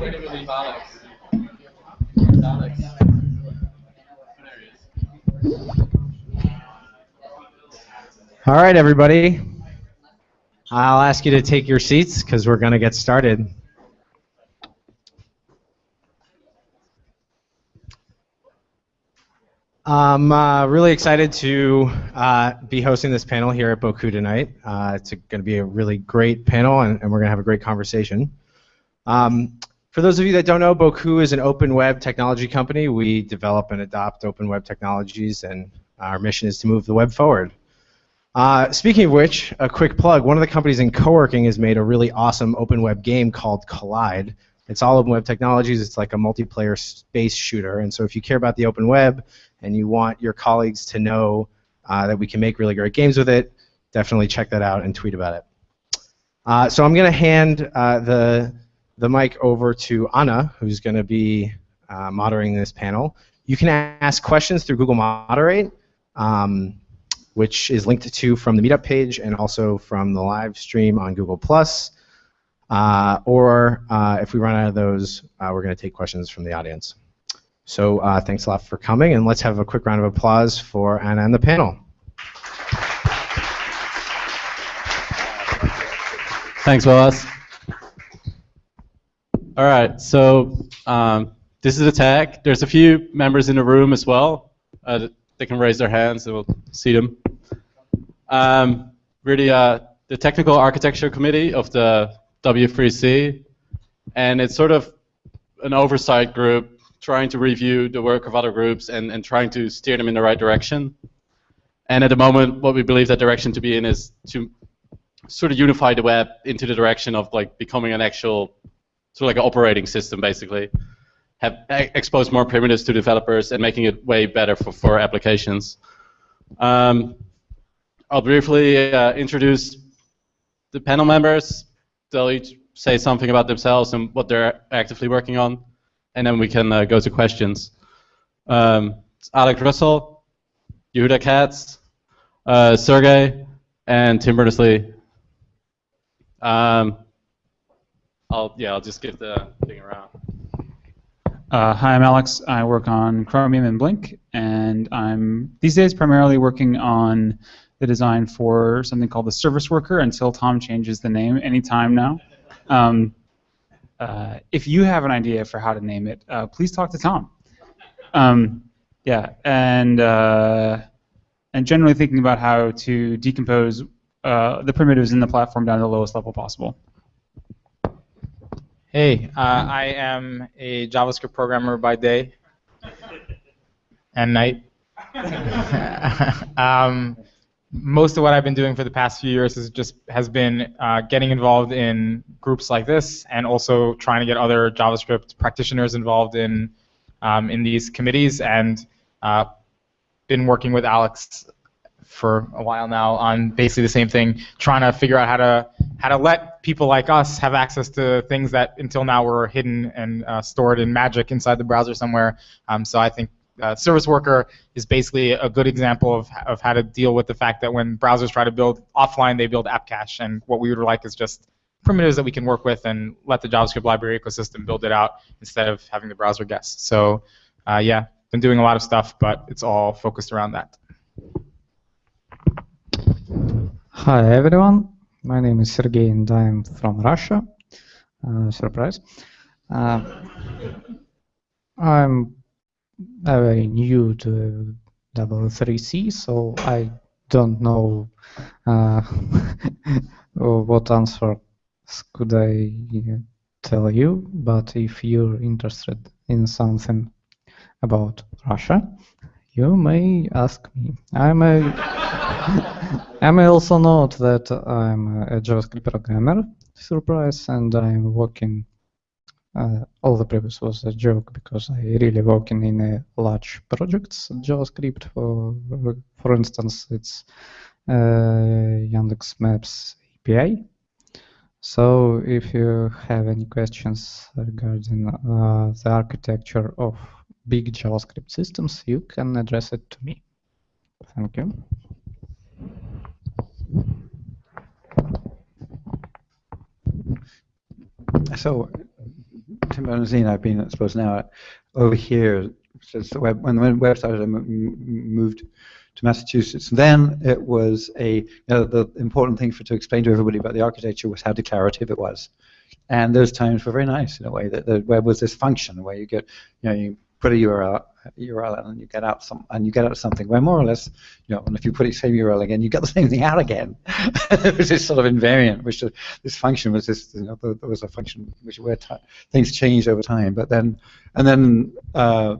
All right, everybody. I'll ask you to take your seats because we're going to get started. I'm uh, really excited to uh, be hosting this panel here at Bocoup tonight. Uh, it's going to be a really great panel, and, and we're going to have a great conversation. Um, for those of you that don't know, Bocoup is an open web technology company. We develop and adopt open web technologies, and our mission is to move the web forward. Uh, speaking of which, a quick plug. One of the companies in co-working has made a really awesome open web game called Collide. It's all open web technologies. It's like a multiplayer space shooter. And so if you care about the open web and you want your colleagues to know uh, that we can make really great games with it, definitely check that out and tweet about it. Uh, so I'm going to hand uh, the, the mic over to Anna, who's going to be uh, moderating this panel. You can ask questions through Google Moderate. Um, which is linked to from the meetup page and also from the live stream on Google+. Uh, or uh, if we run out of those, uh, we're going to take questions from the audience. So uh, thanks a lot for coming, and let's have a quick round of applause for Anna and the panel. Thanks, Willis. All right, so um, this is a tag. There's a few members in the room as well. Uh, they can raise their hands and we'll see them. Um, we're the, uh, the technical architecture committee of the W3C, and it's sort of an oversight group trying to review the work of other groups and, and trying to steer them in the right direction. And at the moment, what we believe that direction to be in is to sort of unify the web into the direction of like becoming an actual sort of like an operating system, basically have exposed more primitives to developers and making it way better for, for applications. Um, I'll briefly uh, introduce the panel members. They'll each say something about themselves and what they're actively working on, and then we can uh, go to questions. Um, Alex Russell, Yehuda Katz, uh, Sergey, and Tim Berners-Lee. Um, I'll yeah, I'll just give the thing around. Uh, hi, I'm Alex. I work on Chromium and Blink, and I'm these days primarily working on the design for something called the Service Worker until Tom changes the name anytime now. Um, uh, if you have an idea for how to name it, uh, please talk to Tom. Um, yeah, and uh, and generally thinking about how to decompose uh, the primitives in the platform down to the lowest level possible. Hey, uh, I am a JavaScript programmer by day and night. um, most of what I've been doing for the past few years is just has been uh, getting involved in groups like this, and also trying to get other JavaScript practitioners involved in um, in these committees, and uh, been working with Alex for a while now on basically the same thing, trying to figure out how to how to let people like us have access to things that until now were hidden and uh, stored in magic inside the browser somewhere. Um, so I think uh, Service Worker is basically a good example of, of how to deal with the fact that when browsers try to build offline, they build app cache, and what we would like is just primitives that we can work with and let the JavaScript library ecosystem build it out instead of having the browser guess. So uh, yeah, been doing a lot of stuff, but it's all focused around that. Hi everyone, my name is Sergey and I'm from Russia. Uh, surprise. Uh, I'm very new to W3C, so I don't know uh, what answer could I tell you, but if you're interested in something about Russia, you may ask me. I'm a I may also note that I'm a JavaScript programmer, surprise, and I'm working. Uh, all the previous was a joke because I really working in a large projects JavaScript. For for instance, it's uh, Yandex Maps API. So if you have any questions regarding uh, the architecture of big JavaScript systems, you can address it to me. Thank you. So, Tim Berners-Lee I've been, I suppose, now over here since the web when the web started, I moved to Massachusetts. Then it was a you know, the important thing for to explain to everybody about the architecture was how declarative it was, and those times were very nice in a way that the web was this function where you get you know you put a URL URL and you get out some and you get out something where more or less you know and if you put the same URL again you get the same thing out again. it was this sort of invariant, which uh, this function was this you know there was a function which where things changed over time, but then and then. Uh,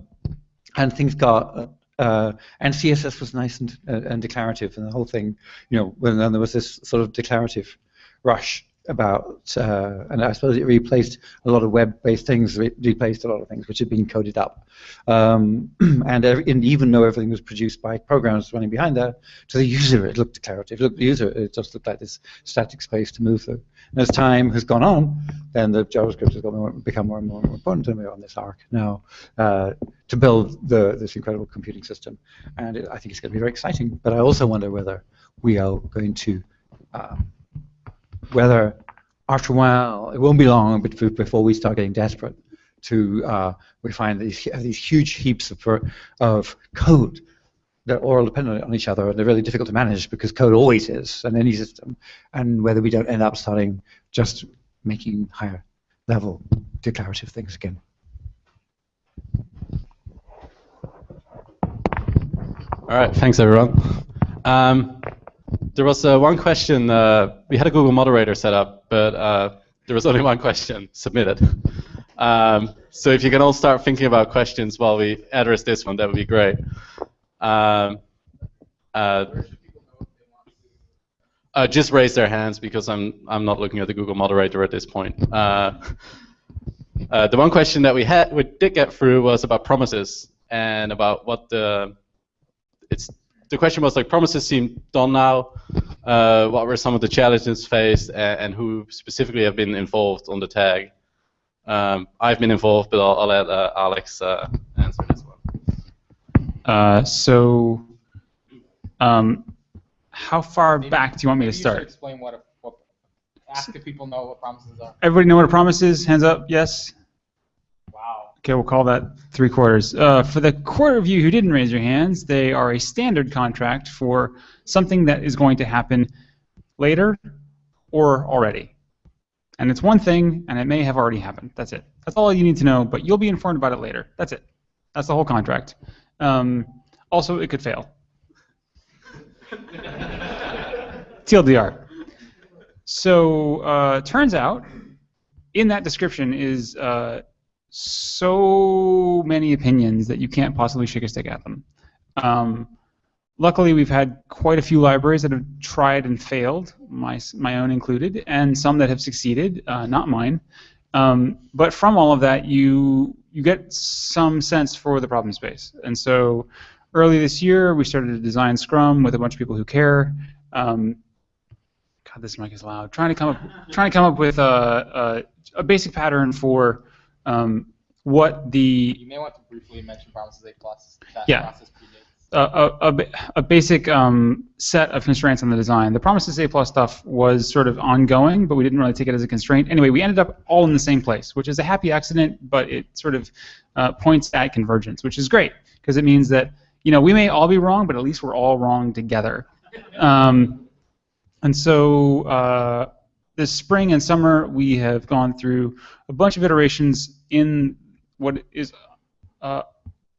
and things got uh, and CSS was nice and, uh, and declarative, and the whole thing, you know, when then there was this sort of declarative rush about, uh, and I suppose it replaced a lot of web-based things, re- replaced a lot of things which had been coded up, um, and, every, and even though everything was produced by programs running behind there, to the user it looked declarative. Looked the user it just looked like this static space to move through. And as time has gone on, then the JavaScript has more, become more and more important, and we're on this arc now uh, to build the, this incredible computing system. And it, I think it's going to be very exciting. But I also wonder whether we are going to, uh, whether after a while, it won't be long bef- before we start getting desperate to, uh, we find these, these huge heaps of, of code that are all dependent on each other and they're really difficult to manage because code always is in any system and whether we don't end up starting just making higher level declarative things again. All right, thanks everyone. Um, there was uh, one question. Uh, we had a Google moderator set up, but uh, there was only one question submitted. Um, so if you can all start thinking about questions while we address this one, that would be great. Um, uh, uh, just raise their hands because I'm I'm not looking at the Google moderator at this point. Uh, uh, the one question that we had we did get through was about promises and about what the it's the question was like promises seem done now. Uh, what were some of the challenges faced and, and, who specifically have been involved on the tag? Um, I've been involved, but I'll, I'll let uh, Alex uh, answer this one. Uh, so, um, how far Maybe- back do you want me to maybe you should start? explain what, a, what ask if people know what promises are. Everybody know what a promise is? Hands up. Yes. Okay, we'll call that three quarters. Uh, for the quarter of you who didn't raise your hands, they are a standard contract for something that is going to happen later or already. And it's one thing, and it may have already happened. That's it. That's all you need to know, but you'll be informed about it later. That's it. That's the whole contract. Um, also, it could fail. TLDR. So, uh, turns out, in that description is uh, so many opinions that you can't possibly shake a stick at them. Um, luckily, we've had quite a few libraries that have tried and failed, my, my own included, and some that have succeeded, uh, not mine. Um, but from all of that, you you get some sense for the problem space. And so, early this year, we started to design Scrum with a bunch of people who care. Um, God, this mic is loud. Trying to come up, trying to come up with a, a, a basic pattern for um, what the You may want to briefly mention promises A plus. That Yeah. process predates. a, a, a a basic um, set of constraints on the design. The Promises A plus stuff was sort of ongoing, but we didn't really take it as a constraint. Anyway, we ended up all in the same place, which is a happy accident, but it sort of uh, points at convergence, which is great because it means that you know we may all be wrong, but at least we're all wrong together. Um, and so uh, this spring and summer, we have gone through a bunch of iterations in what is uh,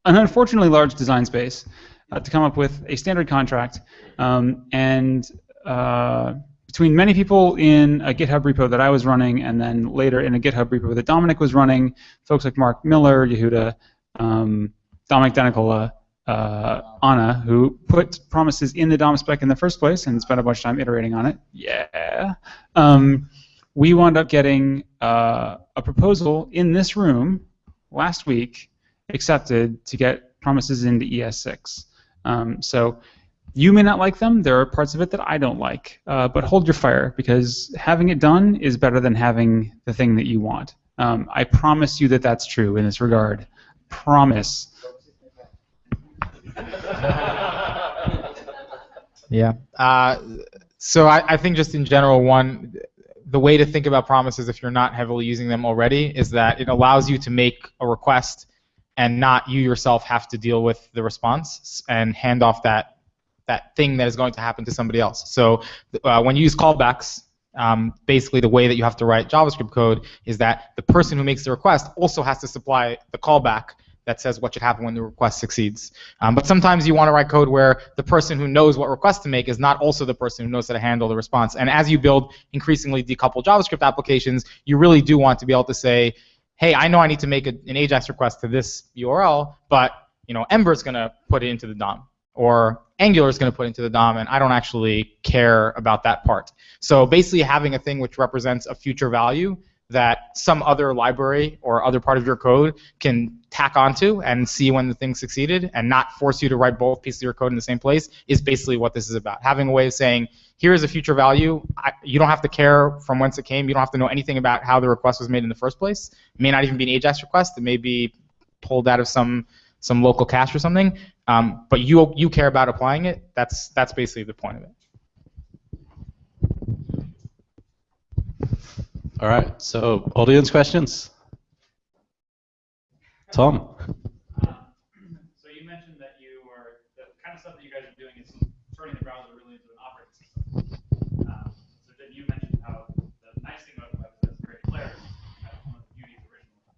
an unfortunately large design space uh, to come up with a standard contract. Um, and uh, between many people in a GitHub repo that I was running, and then later in a GitHub repo that Domenic was running, folks like Mark Miller, Yehuda, um, Domenic Denicola, uh, Anna, who put promises in the DOM spec in the first place and spent a bunch of time iterating on it. Yeah. Um, we wound up getting uh, a proposal in this room last week accepted to get promises into ES6. Um, so you may not like them. There are parts of it that I don't like. Uh, but hold your fire because having it done is better than having the thing that you want. Um, I promise you that that's true in this regard. Promise. Yeah. Uh, so I, I think just in general, one, the way to think about promises if you're not heavily using them already is that it allows you to make a request and not you yourself have to deal with the response and hand off that that thing that is going to happen to somebody else. So uh, when you use callbacks, um, basically the way that you have to write JavaScript code is that the person who makes the request also has to supply the callback that says what should happen when the request succeeds. Um, but sometimes you want to write code where the person who knows what request to make is not also the person who knows how to handle the response. And as you build increasingly decoupled JavaScript applications, you really do want to be able to say, hey, I know I need to make a, an AJAX request to this URL, but you know, Ember is going to put it into the DOM, or Angular is going to put into the DOM, and I don't actually care about that part. So basically, having a thing which represents a future value that some other library or other part of your code can tack onto and see when the thing succeeded and not force you to write both pieces of your code in the same place is basically what this is about. Having a way of saying, here is a future value. I, you don't have to care from whence it came. You don't have to know anything about how the request was made in the first place. It may not even be an AJAX request. It may be pulled out of some some local cache or something. Um, but you you care about applying it. That's that's basically the point of it. All right. So audience questions. Tom. So you mentioned that you are the kind of stuff that you guys are doing is turning the browser really into an operating system. Um, so then you mentioned how the nice thing about the web is it's very declarative. Of the original.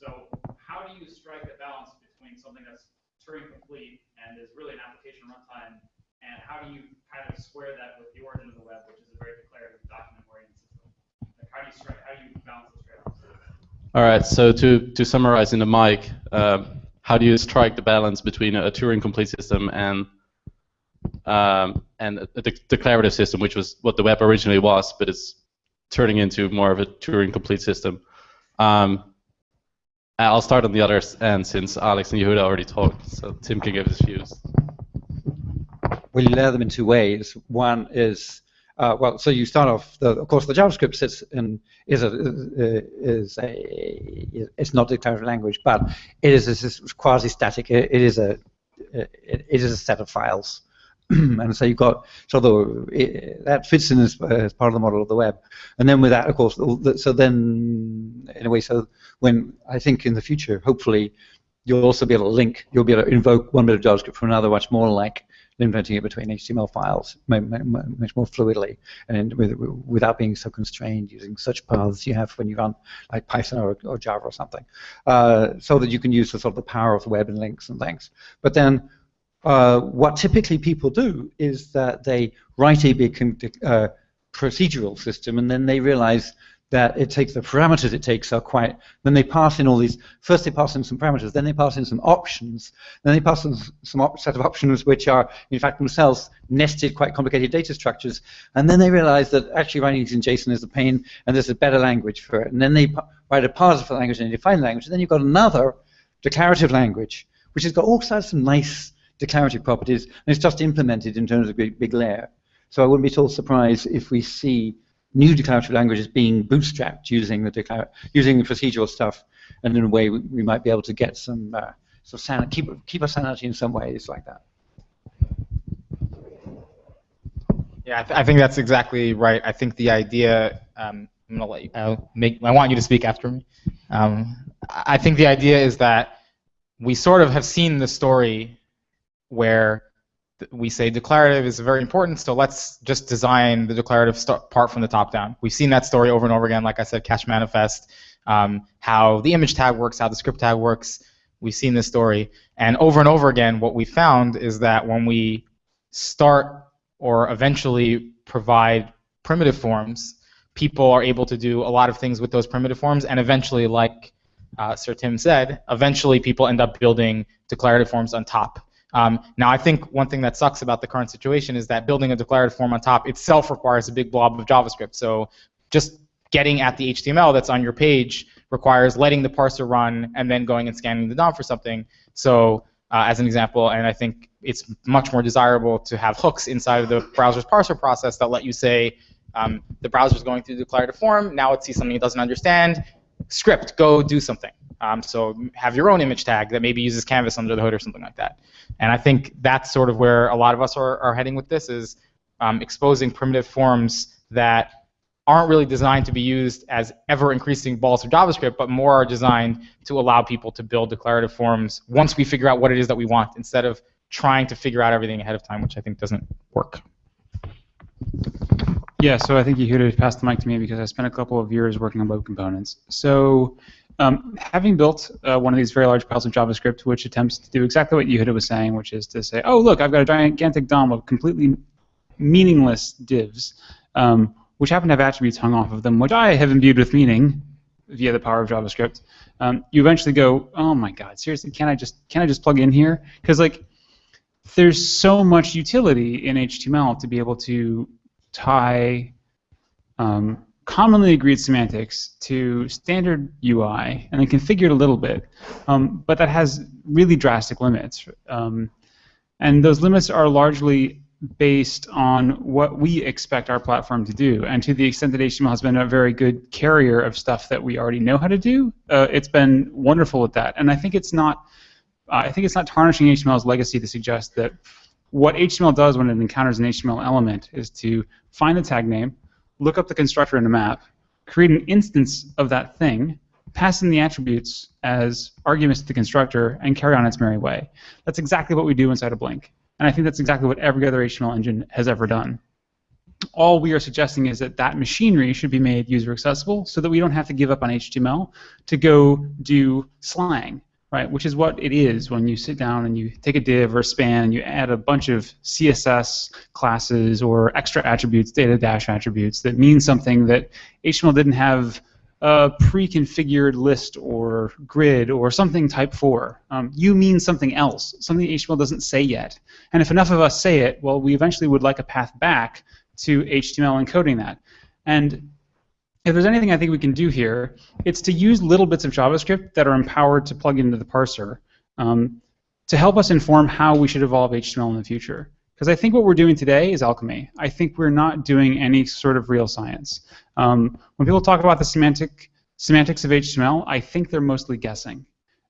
So how do you strike a balance between something that's Turing complete and is really an application runtime, and how do you kind of square that with the origin of the web, which is a very declarative document-oriented system? Like how do you strike? How do you balance those trade-offs? All right. So to to summarize in the mic, um, how do you strike the balance between a, Turing complete system and um, and a, a de declarative system, which was what the web originally was, but it's turning into more of a Turing complete system. Um, I'll start on the other end since Alex and Yehuda already talked, so Tim can give his views. Well, you layer them in two ways. One is uh, well, so you start off. The, of course, the JavaScript sits in is a is a it's not a declarative language, but it is a quasi-static. It, it is a it, it is a set of files, and so you've got so the it, that fits in as, as, part of the model of the web, and then with that, of course, so then in a way, so when I think in the future, hopefully, you'll also be able to link. You'll be able to invoke one bit of JavaScript from another, much more like inventing it between HTML files much more fluidly and with, without being so constrained using such paths you have when you run like Python or, or Java or something, uh, so that you can use the sort of the power of the web and links and things. But then uh, what typically people do is that they write a big uh, procedural system and then they realize that it takes the parameters it takes are quite then they pass in all these first they pass in some parameters then they pass in some options then they pass in some set of options which are in fact themselves nested quite complicated data structures and then they realize that actually writing things in JSON is a pain and there's a better language for it and then they write a parser for the language and they define the language and then you've got another declarative language which has got all sorts of nice declarative properties and it's just implemented in terms of a big, big layer. So I wouldn't be at all surprised if we see new declarative languages being bootstrapped using the using the procedural stuff, and in a way we, we might be able to get some uh, sort of keep keep our sanity in some ways like that. Yeah, I, th I think that's exactly right. I think the idea. Um, I'm gonna let you. I'll make. I want you to speak after me. Um, I think the idea is that we sort of have seen the story where we say declarative is very important, so let's just design the declarative part from the top down. We've seen that story over and over again, like I said, cache manifest, um, how the image tag works, how the script tag works. We've seen this story. And over and over again, what we found is that when we start or eventually provide primitive forms, people are able to do a lot of things with those primitive forms, and eventually, like uh, Sir Tim said, eventually people end up building declarative forms on top. Um, now, I think one thing that sucks about the current situation is that building a declarative form on top itself requires a big blob of JavaScript. So just getting at the HTML that's on your page requires letting the parser run and then going and scanning the DOM for something. So uh, as an example, and I think it's much more desirable to have hooks inside of the browser's parser process that let you say um, the browser's going through the declarative form, now it sees something it doesn't understand, script, go do something. Um, so have your own image tag that maybe uses canvas under the hood or something like that. And I think that's sort of where a lot of us are, are heading with this is um, exposing primitive forms that aren't really designed to be used as ever increasing balls of JavaScript, but more are designed to allow people to build declarative forms once we figure out what it is that we want, instead of trying to figure out everything ahead of time, which I think doesn't work. Yeah, so I think you to pass the mic to me because I spent a couple of years working on web components. So um, having built uh, one of these very large piles of JavaScript, which attempts to do exactly what Yehuda was saying, which is to say, oh, look, I've got a gigantic DOM of completely meaningless divs, um, which happen to have attributes hung off of them, which I have imbued with meaning via the power of JavaScript. Um, you eventually go, oh my God, seriously, can I just can I just plug in here? Because like, there's so much utility in HTML to be able to tie um, commonly agreed semantics to standard UI and then configure it a little bit, um, but that has really drastic limits. Um, and those limits are largely based on what we expect our platform to do. And to the extent that HTML has been a very good carrier of stuff that we already know how to do, uh, it's been wonderful at that. And I think it's not, uh, I think it's not tarnishing HTML's legacy to suggest that what HTML does when it encounters an HTML element is to find the tag name, look up the constructor in a map, create an instance of that thing, pass in the attributes as arguments to the constructor, and carry on its merry way. That's exactly what we do inside of Blink. And I think that's exactly what every other HTML engine has ever done. All we are suggesting is that that machinery should be made user accessible so that we don't have to give up on HTML to go do slang right? Which is what it is when you sit down and you take a div or a span and you add a bunch of CSS classes or extra attributes, data dash attributes that mean something that HTML didn't have a pre-configured list or grid or something type 4. Um, you mean something else, something HTML doesn't say yet. And if enough of us say it, well, we eventually would like a path back to HTML encoding that. And if there's anything I think we can do here, it's to use little bits of JavaScript that are empowered to plug into the parser um, to help us inform how we should evolve HTML in the future. Because I think what we're doing today is alchemy. I think we're not doing any sort of real science. Um, when people talk about the semantic semantics of HTML, I think they're mostly guessing.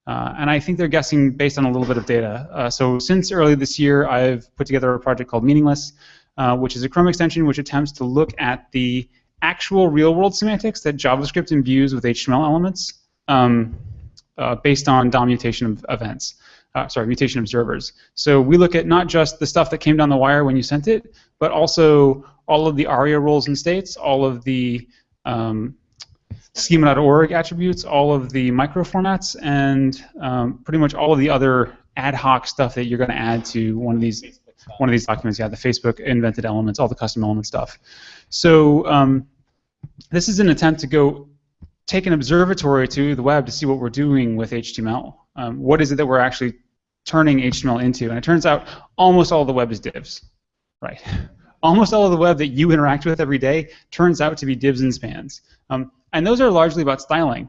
Uh, and I think they're guessing based on a little bit of data. Uh, so since early this year, I've put together a project called Meaningless, uh, which is a Chrome extension which attempts to look at the actual real-world semantics that JavaScript imbues with HTML elements um, uh, based on DOM mutation events. Uh, sorry, mutation observers. So we look at not just the stuff that came down the wire when you sent it, but also all of the ARIA roles and states, all of the um, schema.org attributes, all of the microformats, and um, pretty much all of the other ad hoc stuff that you're going to add to one of these one of these documents. Yeah, the Facebook invented elements, all the custom element stuff. So um, this is an attempt to go take an observatory to the web to see what we're doing with HTML. Um, what is it that we're actually turning HTML into? And it turns out almost all the web is divs, right? almost all of the web that you interact with every day turns out to be divs and spans. Um, and those are largely about styling.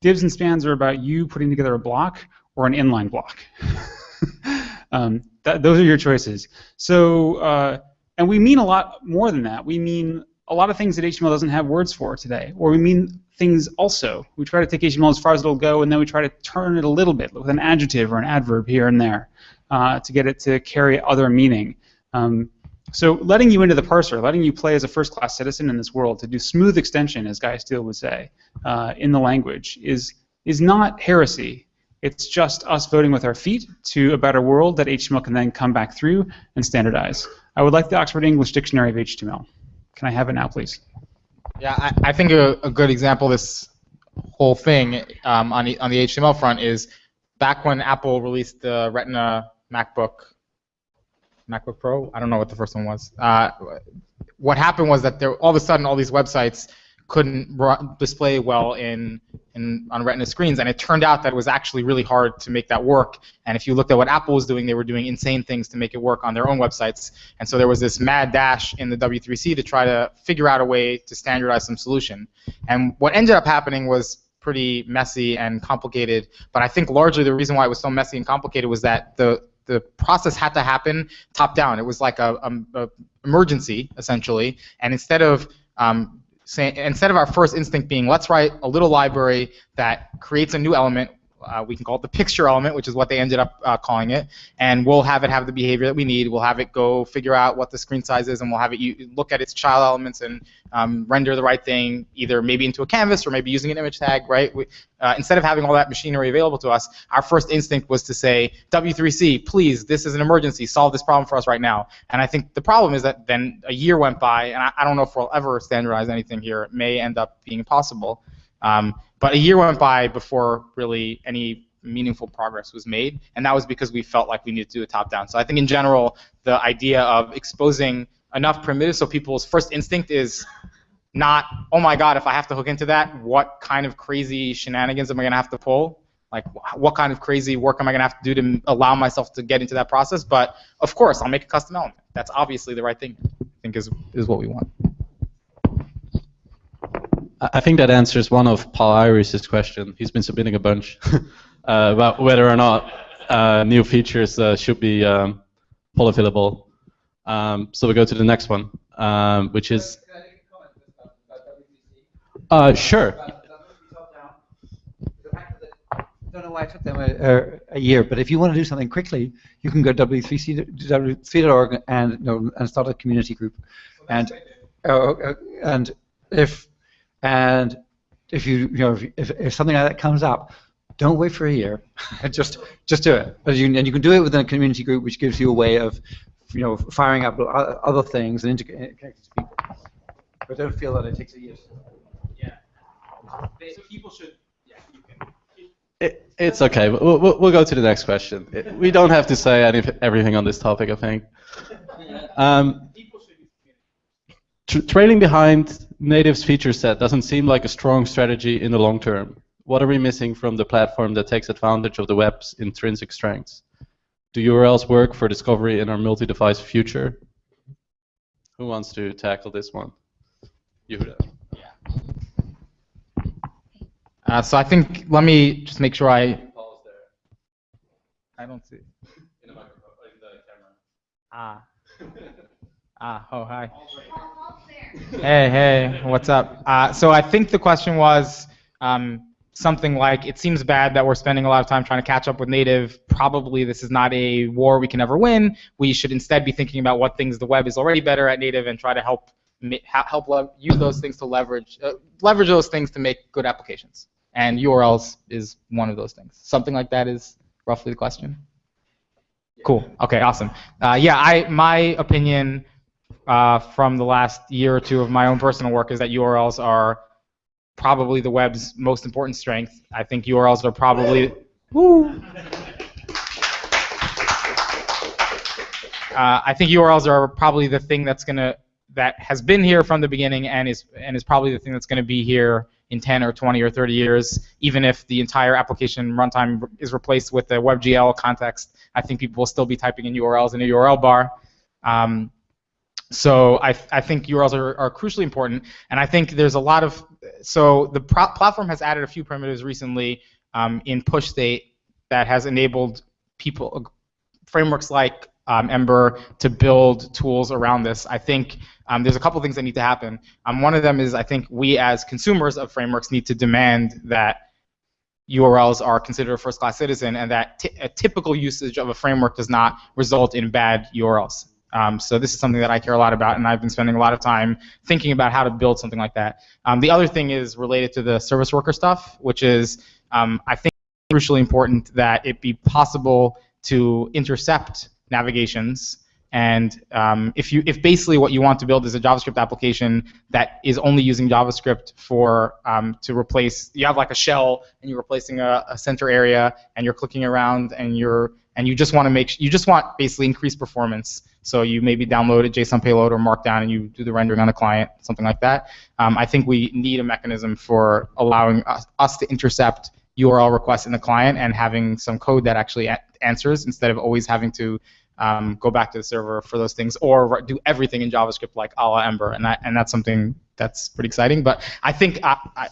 Divs and spans are about you putting together a block or an inline block. um, that, those are your choices. So, uh, and we mean a lot more than that. We mean a lot of things that HTML doesn't have words for today. Or we mean things also. We try to take HTML as far as it'll go, and then we try to turn it a little bit with an adjective or an adverb here and there uh, to get it to carry other meaning. Um, so letting you into the parser, letting you play as a first-class citizen in this world, to do smooth extension, as Guy Steele would say, uh, in the language, is is not heresy. It's just us voting with our feet to a better world that HTML can then come back through and standardize. I would like the Oxford English Dictionary of HTML. Can I have it now, please? Yeah, I, I think a, a, good example of this whole thing um, on, the, on the HTML front is back when Apple released the Retina MacBook, MacBook Pro. I don't know what the first one was. Uh, what happened was that there all of a sudden all these websites couldn't display well in, in on Retina screens, and it turned out that it was actually really hard to make that work. And if you looked at what Apple was doing, they were doing insane things to make it work on their own websites. And so there was this mad dash in the W3C to try to figure out a way to standardize some solution. And what ended up happening was pretty messy and complicated. But I think largely the reason why it was so messy and complicated was that the the process had to happen top down. It was like a, a, a emergency essentially, and instead of um, say, instead of our first instinct being let's write a little library that creates a new element Uh, we can call it the picture element, which is what they ended up uh, calling it, and we'll have it have the behavior that we need. We'll have it go figure out what the screen size is, and we'll have it look at its child elements and um, render the right thing, either maybe into a canvas or maybe using an image tag, right? We, uh, instead of having all that machinery available to us, our first instinct was to say, W3C, please, this is an emergency, solve this problem for us right now. And I think the problem is that then a year went by, and I, I don't know if we'll ever standardize anything here. It may end up being impossible. Um, but a year went by before really any meaningful progress was made, and that was because we felt like we needed to do a top-down. So I think in general, the idea of exposing enough primitives so people's first instinct is not, oh my god, if I have to hook into that, what kind of crazy shenanigans am I going to have to pull? Like, what kind of crazy work am I going to have to do to allow myself to get into that process? But of course, I'll make a custom element. That's obviously the right thing. I think is is what we want. I I think that answers one of Paul Irish's question. He's been submitting a bunch uh, about whether or not uh, new features uh, should be um, polyfillable. Um, so we go to the next one, um, which is. Uh, sure. I don't know why it took them a, a, year, but if you want to do something quickly, you can go w3c w3.org and you and start a community group, and uh, uh, and if and if you you know if, if, if something like that comes up, don't wait for a year, just just do it. But you, and you can do it within a community group, which gives you a way of you know firing up other things and integrating connecting to people. But don't feel that it takes a year. Yeah. So People should. It, it's okay. We'll, we'll, we'll go to the next question. It- we don't have to say any, everything on this topic, I think. Um, tr- trailing behind native's feature set doesn't seem like a strong strategy in the long term. What are we missing from the platform that takes advantage of the web's intrinsic strengths? Do URLs work for discovery in our multi-device future? Who wants to tackle this one? Yehuda. Uh, so I think let me just make sure I. I don't see. Ah. Ah. Oh, hi. Hey, hey. What's up? Uh, so I think the question was um, something like, "It seems bad that we're spending a lot of time trying to catch up with native. Probably this is not a war we can ever win. We should instead be thinking about what things the web is already better at native and try to help help use those things to leverage uh, leverage those things to make good applications." And URLs is one of those things. Something like that is roughly the question. Cool. Okay. Awesome. Uh, yeah. I my opinion uh, from the last year or two of my own personal work is that URLs are probably the web's most important strength. I think URLs are probably. Woo. Uh, I think URLs are probably the thing that's gonna that has been here from the beginning and is and is probably the thing that's going to be here in 10 or 20 or 30 years. Even if the entire application runtime is replaced with the WebGL context, I think people will still be typing in URLs in a URL bar. Um, so I, I think URLs are, are crucially important, and I think there's a lot of so the pro- platform has added a few primitives recently um, in push state that has enabled people frameworks like um, Ember to build tools around this. I think um, there's a couple things that need to happen. Um, one of them is I think we as consumers of frameworks need to demand that URLs are considered a first-class citizen and that t- a typical usage of a framework does not result in bad URLs. Um, so this is something that I care a lot about, and I've been spending a lot of time thinking about how to build something like that. Um, the other thing is related to the service worker stuff, which is um, I think crucially important that it be possible to intercept navigations. And um, if you, if basically what you want to build is a JavaScript application that is only using JavaScript for um, to replace, you have like a shell and you're replacing a, a center area and you're clicking around and you're and you just want to make, you just want basically increased performance. So you maybe download a JSON payload or Markdown and you do the rendering on the client, something like that. Um, I think we need a mechanism for allowing us, us to intercept URL requests in the client and having some code that actually answers instead of always having to um, go back to the server for those things or do everything in JavaScript like a la Ember, and that and that's something that's pretty exciting. But I think I, I,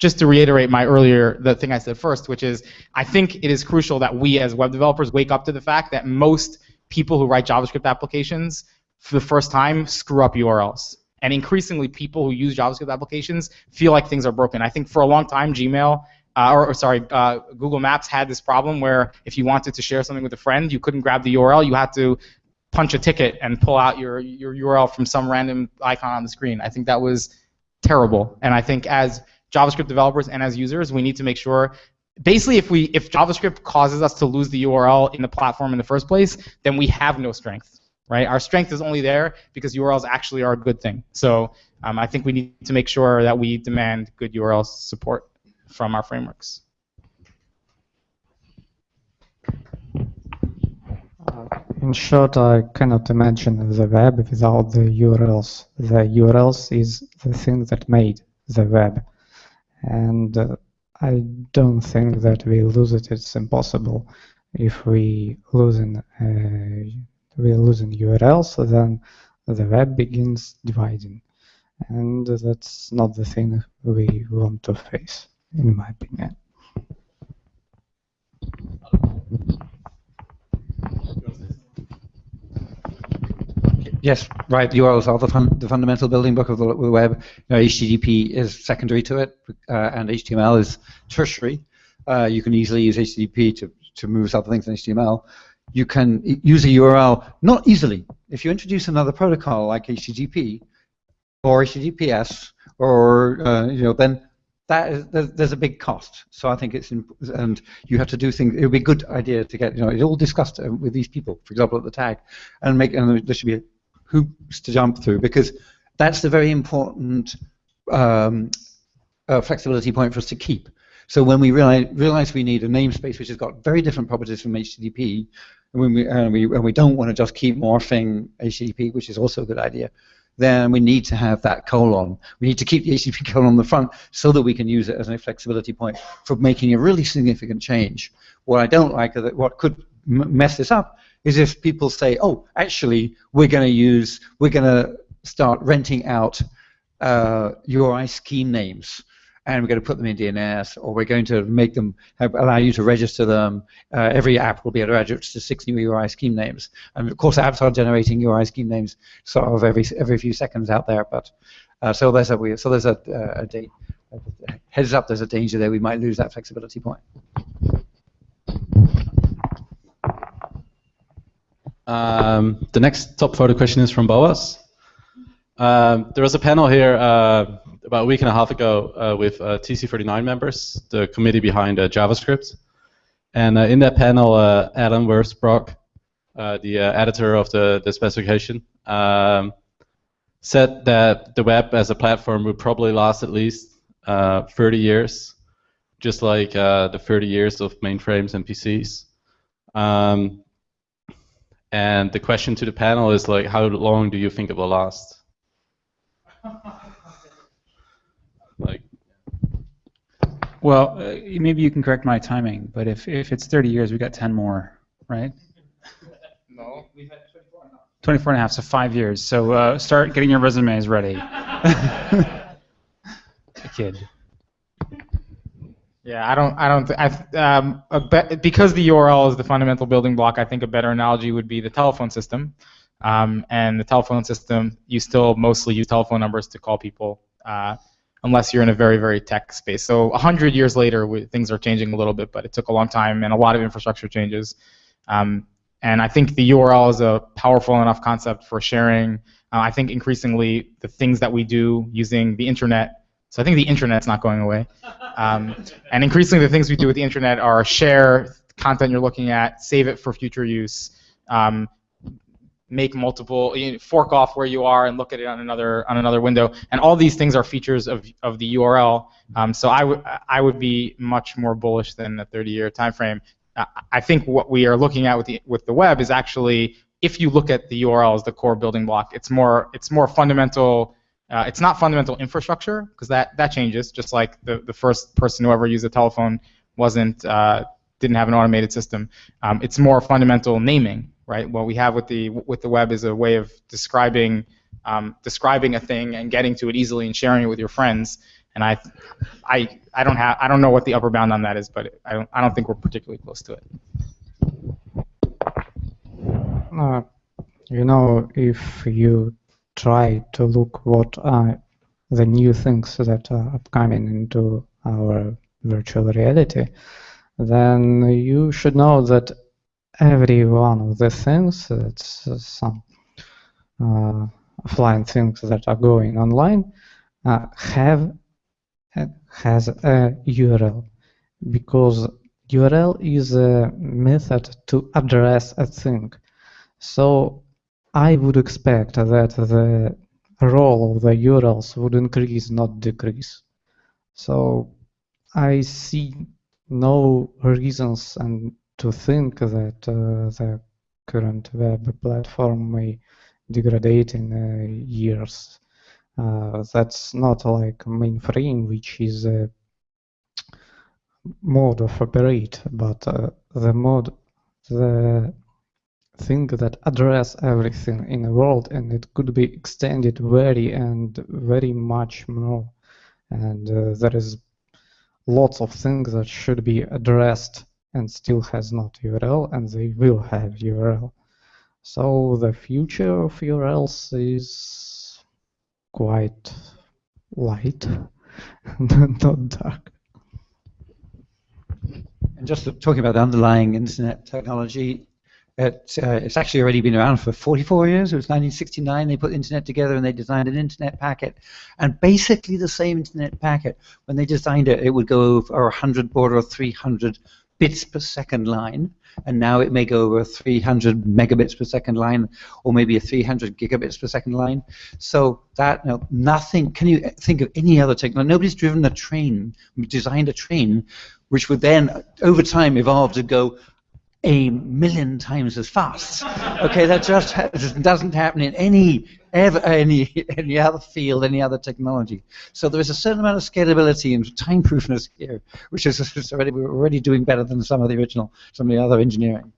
just to reiterate my earlier the thing I said first, which is I think it is crucial that we as web developers wake up to the fact that most people who write JavaScript applications for the first time screw up URLs. And increasingly, people who use JavaScript applications feel like things are broken. I think for a long time, Gmail uh, or, or sorry, uh, Google Maps had this problem where if you wanted to share something with a friend, you couldn't grab the URL. You had to punch a ticket and pull out your your URL from some random icon on the screen. I think that was terrible, and I think as JavaScript developers and as users, we need to make sure. Basically, if we if JavaScript causes us to lose the URL in the platform in the first place, then we have no strength, right? Our strength is only there because URLs actually are a good thing. So um, I think we need to make sure that we demand good URL support from our frameworks. In short, I cannot imagine the web without the URLs. The URLs is the thing that made the web. And uh, I don't think that we lose it. It's impossible. If we losing uh, we losing URLs, then the web begins dividing, and that's not the thing we want to face, in my opinion. Yes, right. URLs are the, fun, the fundamental building block of the web. You know, HTTP is secondary to it, uh, and HTML is tertiary. Uh, you can easily use HTTP to, to move other things in HTML. You can use a URL not easily. If you introduce another protocol like HTTP or HTTPS, or uh, you know, then that is, there's, a big cost. So I think it's and you have to do things. It would be a good idea to get you know it all discussed uh, with these people, for example, at the tag, and make and there should be hoops to jump through because that's the very important um, uh, flexibility point for us to keep. So when we realize, realize we need a namespace which has got very different properties from HTTP, and when we, and we, and we don't want to just keep morphing HTTP, which is also a good idea, then we need to have that colon. We need to keep the HTTP colon on the front so that we can use it as a flexibility point for making a really significant change. What I don't like, that what could mess this up, is if people say, oh, actually, we're going to use, we're going to start renting out uh, URI scheme names, and we're going to put them in DNS, or we're going to make them have, allow you to register them. Uh, every app will be able to register six new URI scheme names, and of course, apps are generating URI scheme names sort of every every few seconds out there. But uh, so there's a so there's a, a, a heads up. There's a danger there. We might lose that flexibility point. Um, the next top photo question is from Boaz. Um, there was a panel here uh, about a week and a half ago uh, with uh, TC39 members, the committee behind uh, JavaScript. And uh, in that panel, Adam Wirfs-Brock, the editor of the, the specification, um, said that the web as a platform would probably last at least 30 years, just like the 30 years of mainframes and PCs. Um, and the question to the panel is like, how long do you think it will last? like. Well, uh, maybe you can correct my timing, but if if it's 30 years, we got 10 more, right? No. 24 and a half, so five years. So uh, start getting your resumes ready. A kid. Yeah, I don't, I don't, th- I, um, be- because the URL is the fundamental building block. I think a better analogy would be the telephone system. Um, and the telephone system, you still mostly use telephone numbers to call people, uh, unless you're in a very, very tech space. So 100 years later, we, things are changing a little bit, but it took a long time and a lot of infrastructure changes. Um, and I think the URL is a powerful enough concept for sharing. Uh, I think increasingly the things that we do using the internet so I think the internet's not going away. Um, and increasingly, the things we do with the internet are share content you're looking at, save it for future use, um, make multiple, you know, fork off where you are and look at it on another on another window. And all these things are features of of the URL. Um, so I would I would be much more bullish than a 30-year time frame. Uh, I think what we are looking at with the with the web is actually if you look at the URL as the core building block, it's more it's more fundamental uh, it's not fundamental infrastructure because that, that changes. Just like the, the first person who ever used a telephone wasn't uh, didn't have an automated system. Um, it's more fundamental naming, right? What we have with the with the web is a way of describing um, describing a thing and getting to it easily and sharing it with your friends. And I, I, I don't have I don't know what the upper bound on that is, but I don't I don't think we're particularly close to it. Uh, you know, if you try to look what are the new things that are upcoming into our virtual reality, then you should know that every one of the things, that's uh, some uh, offline things that are going online, uh, have has a URL because URL is a method to address a thing. So I would expect that the role of the URLs would increase, not decrease. So I see no reasons and to think that uh, the current web platform may degrade in uh, years. Uh, that's not like mainframe, which is a mode of operate, but uh, the mode, the thing that address everything in the world, and it could be extended very and very much more. And uh, there is lots of things that should be addressed and still has not URL, and they will have URL. So the future of URLs is quite light, not dark. And just talking about the underlying internet technology, uh, it's actually already been around for 44 years. It was 1969. They put the internet together and they designed an internet packet. And basically the same internet packet, when they designed it, it would go over 100 baud or 300 bits per second line. And now it may go over 300 megabits per second line, or maybe a 300 gigabits per second line. So that, you know, nothing, can you think of any other technology? Nobody's driven a train, designed a train, which would then, over time, evolve to go a million times as fast. Okay, that just ha doesn't happen in any ever any any other field, any other technology. So there is a certain amount of scalability and time-proofness here, which is already we're already doing better than some of the original, some of the other engineering.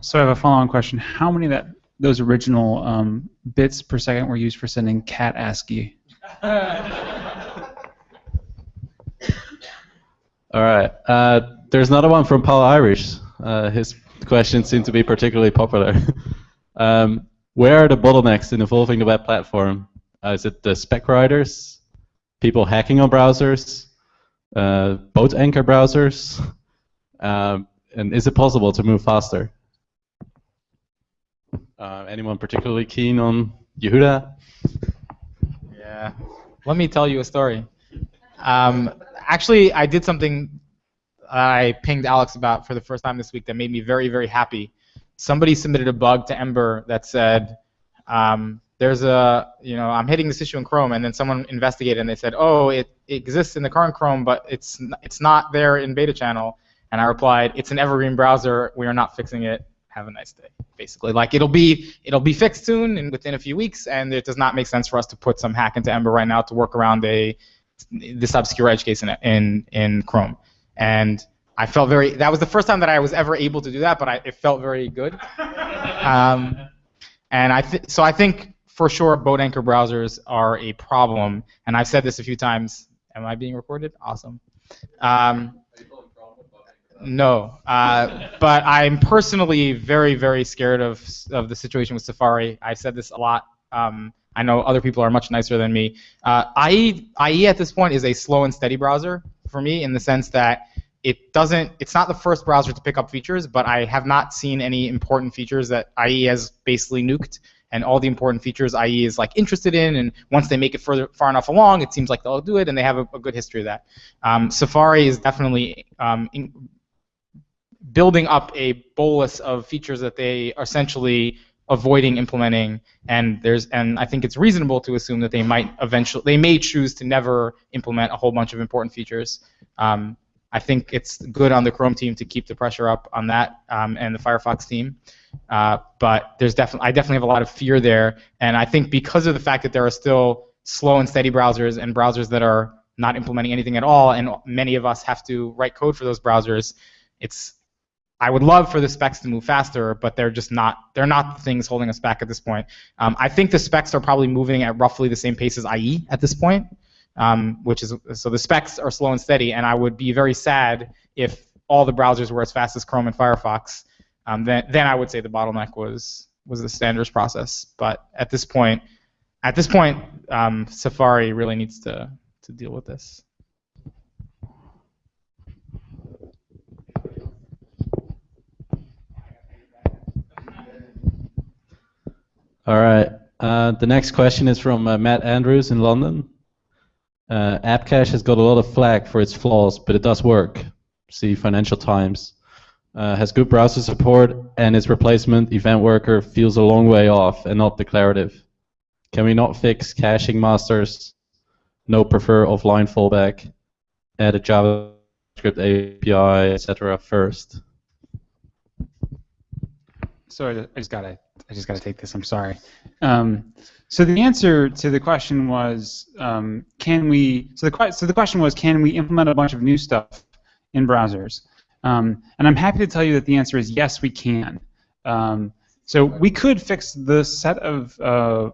So I have a follow-on question: How many of that those original um, bits per second were used for sending cat ASCII? All right. Uh, there's another one from Paul Irish. Uh, his questions seem to be particularly popular. um, where are the bottlenecks in evolving the web platform? Uh, is it the spec writers, people hacking on browsers, uh, boat anchor browsers? Um, and is it possible to move faster? Uh, anyone particularly keen on Yehuda? Yeah. Let me tell you a story. Um, actually, I did something I pinged Alex about for the first time this week that made me very, very happy. Somebody submitted a bug to Ember that said, um, there's a, you know, I'm hitting this issue in Chrome, and then someone investigated and they said, oh, it, it exists in the current Chrome, but it's it's not there in beta channel. And I replied, it's an evergreen browser. We are not fixing it. Have a nice day. Basically, like it'll be it'll be fixed soon and within a few weeks, and it does not make sense for us to put some hack into Ember right now to work around a this obscure edge case in in in Chrome. And I felt very. That was the first time that I was ever able to do that, but I, it felt very good. Um, and I th- so I think for sure boat anchor browsers are a problem, and I've said this a few times. Am I being recorded? Awesome. Um, no, uh, but I'm personally very, very scared of of the situation with Safari. I've said this a lot. Um, I know other people are much nicer than me. Uh, IE, IE at this point is a slow and steady browser for me in the sense that it doesn't. It's not the first browser to pick up features, but I have not seen any important features that IE has basically nuked. And all the important features IE is like interested in, and once they make it further far enough along, it seems like they'll do it, and they have a, a good history of that. Um, Safari is definitely um, in, building up a bolus of features that they essentially avoiding implementing and there's and I think it's reasonable to assume that they might eventually they may choose to never implement a whole bunch of important features. Um, I think it's good on the Chrome team to keep the pressure up on that um, and the Firefox team. Uh, but there's definitely I definitely have a lot of fear there, and I think because of the fact that there are still slow and steady browsers and browsers that are not implementing anything at all, and many of us have to write code for those browsers, it's I would love for the specs to move faster, but they're just not. They're not the things holding us back at this point. Um, I think the specs are probably moving at roughly the same pace as IE at this point, um, which is so the specs are slow and steady. And I would be very sad if all the browsers were as fast as Chrome and Firefox. Um, then, then I would say the bottleneck was was the standards process. But at this point, at this point, um, Safari really needs to to deal with this. All right. Uh, the next question is from uh, Matt Andrews in London. Uh, AppCache has got a lot of flack for its flaws, but it does work. See Financial Times. Uh, has good browser support, and its replacement, Event Worker, feels a long way off and not declarative. Can we not fix caching masters? No prefer offline fallback. Add a JavaScript API, etc. first. Sorry, I just gotta, I just gotta take this. I'm sorry. Um, so the answer to the question was, um, can we? So the so the question was, can we implement a bunch of new stuff in browsers? Um, and I'm happy to tell you that the answer is yes, we can. Um, so we could fix the set of uh,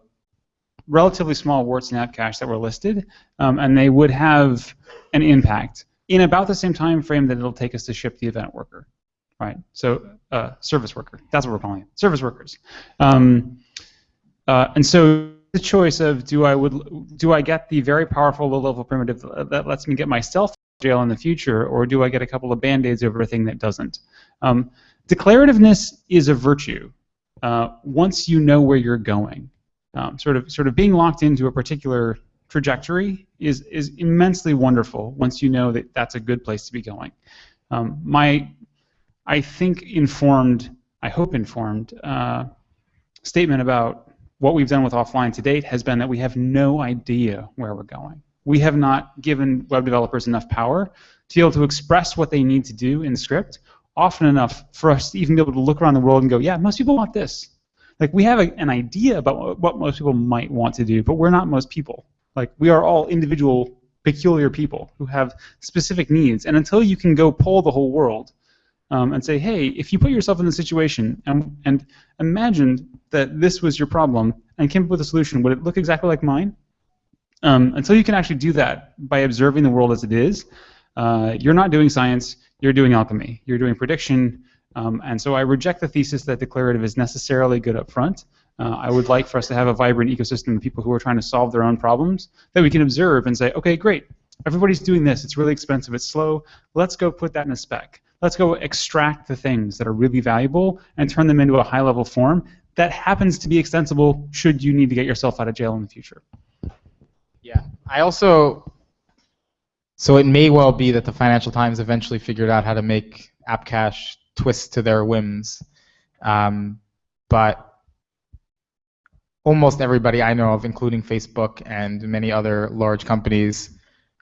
relatively small warts in AppCache that were listed, um, and they would have an impact in about the same time frame that it'll take us to ship the event worker right? So uh, service worker, that's what we're calling it, service workers. Um, uh, and so the choice of do I would do I get the very powerful low-level primitive that lets me get myself jail in the future, or do I get a couple of band-aids over a thing that doesn't? Um, declarativeness is a virtue uh, once you know where you're going. Um, sort of sort of being locked into a particular trajectory is is immensely wonderful once you know that that's a good place to be going. Um, my I think, informed, I hope informed, uh, statement about what we've done with offline to date has been that we have no idea where we're going. We have not given web developers enough power to be able to express what they need to do in script often enough for us to even be able to look around the world and go, yeah, most people want this. Like we have a, an idea about what most people might want to do, but we're not most people. Like we are all individual, peculiar people who have specific needs, and until you can go pull the whole world um, and say, hey, if you put yourself in the situation and, and imagine that this was your problem and came up with a solution, would it look exactly like mine? Um, until you can actually do that by observing the world as it is, uh, you're not doing science, you're doing alchemy. You're doing prediction, um, and so I reject the thesis that declarative is necessarily good up front. Uh, I would like for us to have a vibrant ecosystem of people who are trying to solve their own problems that we can observe and say, okay, great, everybody's doing this, it's really expensive, it's slow, let's go put that in a spec let's go extract the things that are really valuable and turn them into a high level form that happens to be extensible should you need to get yourself out of jail in the future. Yeah, I also. So it may well be that the Financial Times eventually figured out how to make AppCache twist to their whims, um, but almost everybody I know of, including Facebook and many other large companies,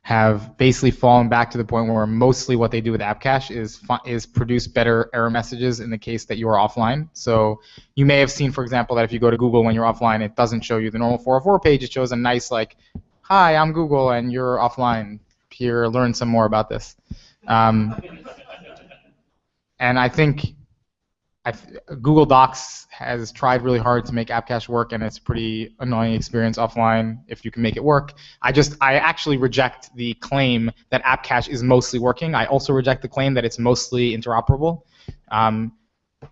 have basically fallen back to the point where mostly what they do with AppCache is is produce better error messages in the case that you are offline. So you may have seen, for example, that if you go to Google when you're offline, it doesn't show you the normal 404 page. It shows a nice like, "Hi, I'm Google, and you're offline. Here, learn some more about this." Um, and I think I've, Google Docs has tried really hard to make AppCache work, and it's a pretty annoying experience offline if you can make it work. I just, I actually reject the claim that AppCache is mostly working. I also reject the claim that it's mostly interoperable. Um,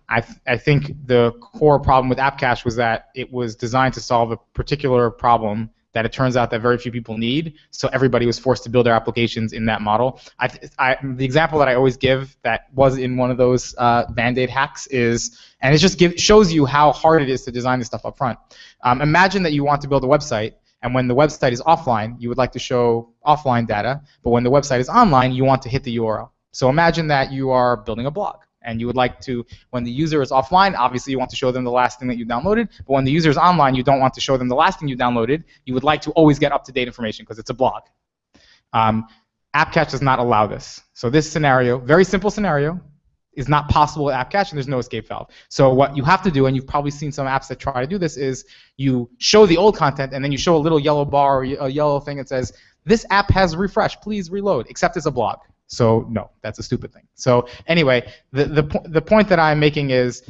I, th I think the core problem with AppCache was that it was designed to solve a particular problem that it turns out that very few people need. So everybody was forced to build their applications in that model. I, I, the example that I always give that was in one of those uh, Band-Aid hacks is, and it just give, shows you how hard it is to design this stuff up front. Um, imagine that you want to build a website, and when the website is offline, you would like to show offline data, but when the website is online, you want to hit the URL. So imagine that you are building a blog and you would like to, when the user is offline, obviously you want to show them the last thing that you downloaded, but when the user is online, you don't want to show them the last thing you downloaded. You would like to always get up-to-date information because it's a blog. Um, AppCache does not allow this. So this scenario, very simple scenario, is not possible with AppCache, and there's no escape valve. So what you have to do, and you've probably seen some apps that try to do this, is you show the old content, and then you show a little yellow bar or a yellow thing that says, this app has refreshed, please reload, except it's a blog. So no, that's a stupid thing. So anyway, the the po- the point that I'm making is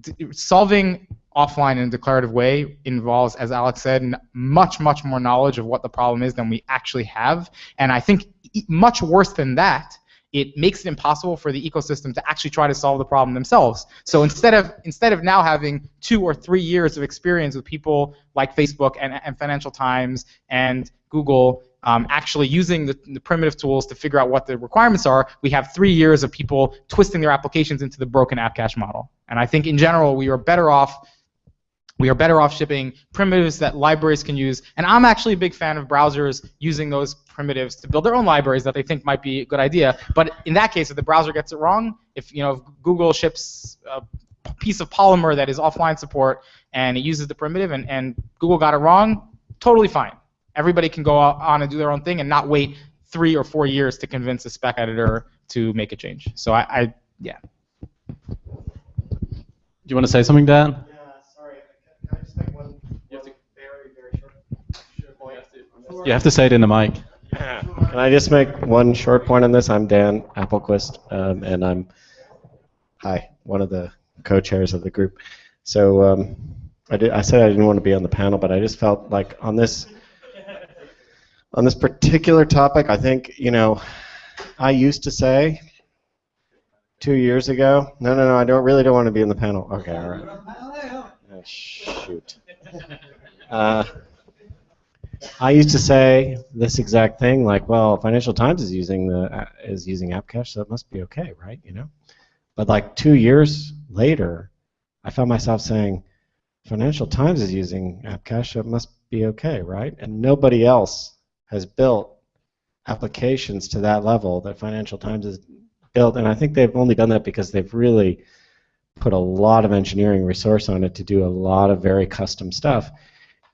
d- solving offline in a declarative way involves, as Alex said, n- much much more knowledge of what the problem is than we actually have. And I think e- much worse than that it makes it impossible for the ecosystem to actually try to solve the problem themselves. So instead of instead of now having two or three years of experience with people like Facebook and, and Financial Times and Google um, actually using the, the, primitive tools to figure out what the requirements are, we have three years of people twisting their applications into the broken app cache model. And I think in general we are better off we are better off shipping primitives that libraries can use. And I'm actually a big fan of browsers using those primitives to build their own libraries that they think might be a good idea. But in that case, if the browser gets it wrong, if you know if Google ships a piece of Polymer that is offline support and it uses the primitive and, and Google got it wrong, totally fine. Everybody can go on and do their own thing and not wait three or four years to convince a spec editor to make a change. So I, I yeah. Do you want to say something, Dan? Yeah, sorry. Can I just make one, one very, very short? You have to say it in the mic. Can I just make one short point on this? I'm Dan Appelquist, um, and I'm hi, one of the co-chairs of the group. So um, I, did, I said I didn't want to be on the panel, but I just felt like on this on this particular topic, I think, you know, I used to say two years ago, no, no, no, I don't really don't want to be in the panel. Okay, all right. Oh, shoot. Uh, I used to say this exact thing, like, well, Financial Times is using the uh, is using AppCache, so it must be okay, right? You know. But like two years later, I found myself saying, Financial Times is using AppCache, so it must be okay, right? And nobody else has built applications to that level that Financial Times has built, and I think they've only done that because they've really put a lot of engineering resource on it to do a lot of very custom stuff.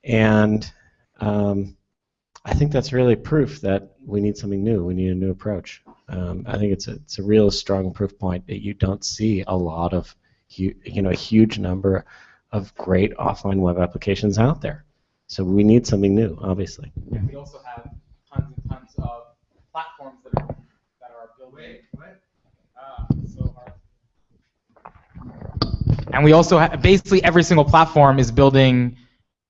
And um, I think that's really proof that we need something new. We need a new approach. Um, I think it's a, it's a real strong proof point that you don't see a lot of, you know, a huge number of great offline web applications out there. So we need something new, obviously. And we also have tons and tons of platforms that are that are building. Wait, what? Uh, so and we also have basically every single platform is building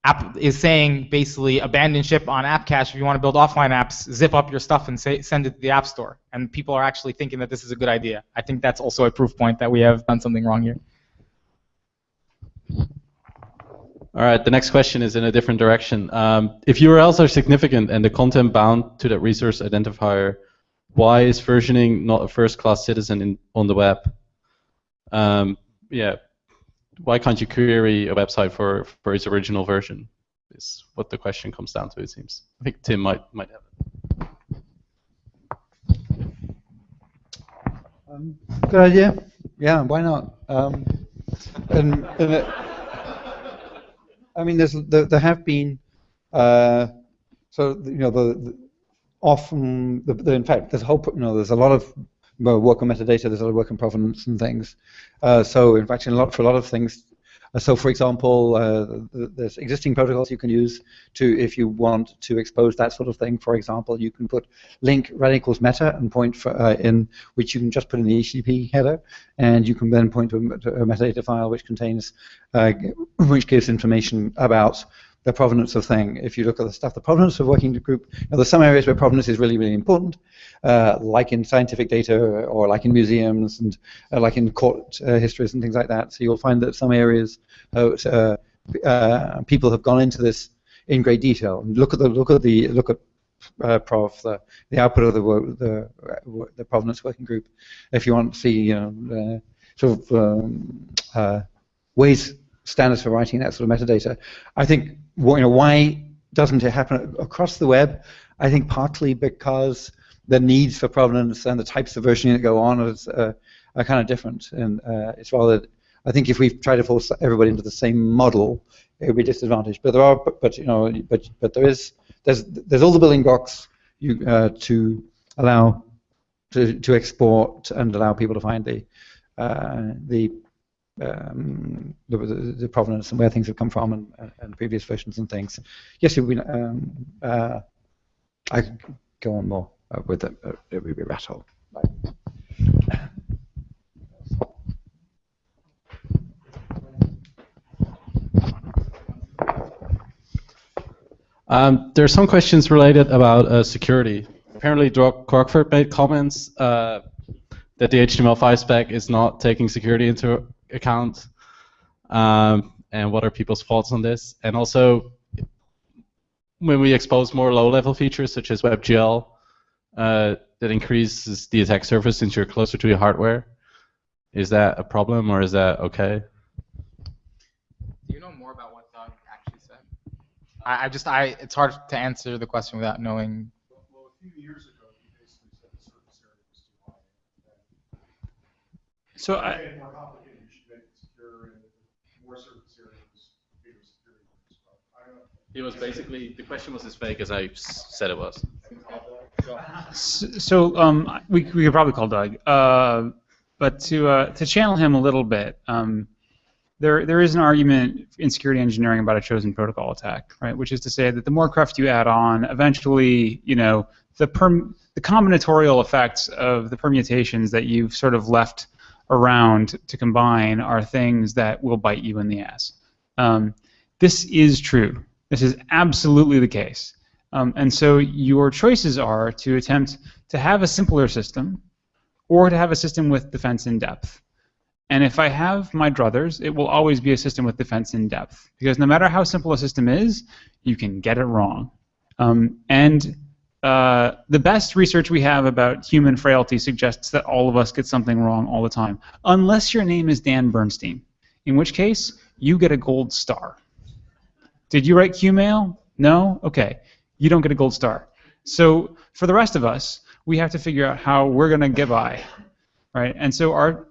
app is saying basically abandon ship on app cache if you want to build offline apps zip up your stuff and say, send it to the app store and people are actually thinking that this is a good idea i think that's also a proof point that we have done something wrong here all right, the next question is in a different direction. Um, if URLs are significant and the content bound to that resource identifier, why is versioning not a first-class citizen in, on the web? Um, yeah, why can't you query a website for, for its original version? Is what the question comes down to, it seems. I think Tim might might have it. Um, good idea. Yeah, why not? Um, and, and it, I mean, there's there, there have been uh, so you know the, the often the, the, in fact there's a whole you know there's a lot of work on metadata, there's a lot of work on provenance and things. Uh, so in fact, in a lot for a lot of things. Uh, so for example, uh, there's existing protocols you can use to if you want to expose that sort of thing. For example, you can put link rel equals meta and point for, uh, in which you can just put in the HTTP header, and you can then point to a, metadata file which contains uh, which gives information about the provenance of thing. If you look at the stuff, the provenance of working group, know, there's some areas where provenance is really, really important, uh, like in scientific data or like in museums and uh, like in court uh, histories and things like that. So you'll find that some areas uh, uh, uh, people have gone into this in great detail. Look at the look at the look at uh, the, the output of the, the, the provenance working group, if you want to see you know, sort of um, ways standards for writing that sort of metadata. I think you know why doesn't it happen across the web? I think partly because the needs for provenance and the types of versioning that go on is, uh, are kind of different, and uh, it's rather. I think if we try to force everybody into the same model, it would be disadvantaged. But there are, but, but you know, but but there is there's there's all the building blocks you uh, to allow to to export and allow people to find the uh, the um, the, the, provenance and where things have come from and, and previous versions and things. Yes, it would be, um, uh, I could go on more uh, with it. It would be a. Um, there are some questions related about uh, security. Apparently, Crockford made comments uh, that the HTML5 spec is not taking security into account, um, and what are people's thoughts on this? And also, when we expose more low-level features such as WebGL, uh, that increases the attack surface since you're closer to your hardware. Is that a problem or is that okay? Do you know more about what Doug actually said? I, I just I it's hard to answer the question without knowing. Well, a few years ago, he basically said the surface area was too high. So I, make it more complicated, you should make it secure and more surface area was bigger security. risk. But I don't know. It was basically the question was as vague as I said it was. So um, we, we could probably call Doug, uh, but to uh, to channel him a little bit, um, there there is an argument in security engineering about a chosen protocol attack, right? Which is to say that the more cruft you add on, eventually, you know, the perm the combinatorial effects of the permutations that you've sort of left around to combine are things that will bite you in the ass. Um, this is true. This is absolutely the case. Um, and so your choices are to attempt to have a simpler system or to have a system with defense in depth. And if I have my druthers, it will always be a system with defense in depth. Because no matter how simple a system is, you can get it wrong. Um, and uh, the best research we have about human frailty suggests that all of us get something wrong all the time, unless your name is Dan Bernstein, in which case you get a gold star. Did you write Qmail? No? Okay. You don't get a gold star. So for the rest of us, we have to figure out how we're going to get by, right? And so our,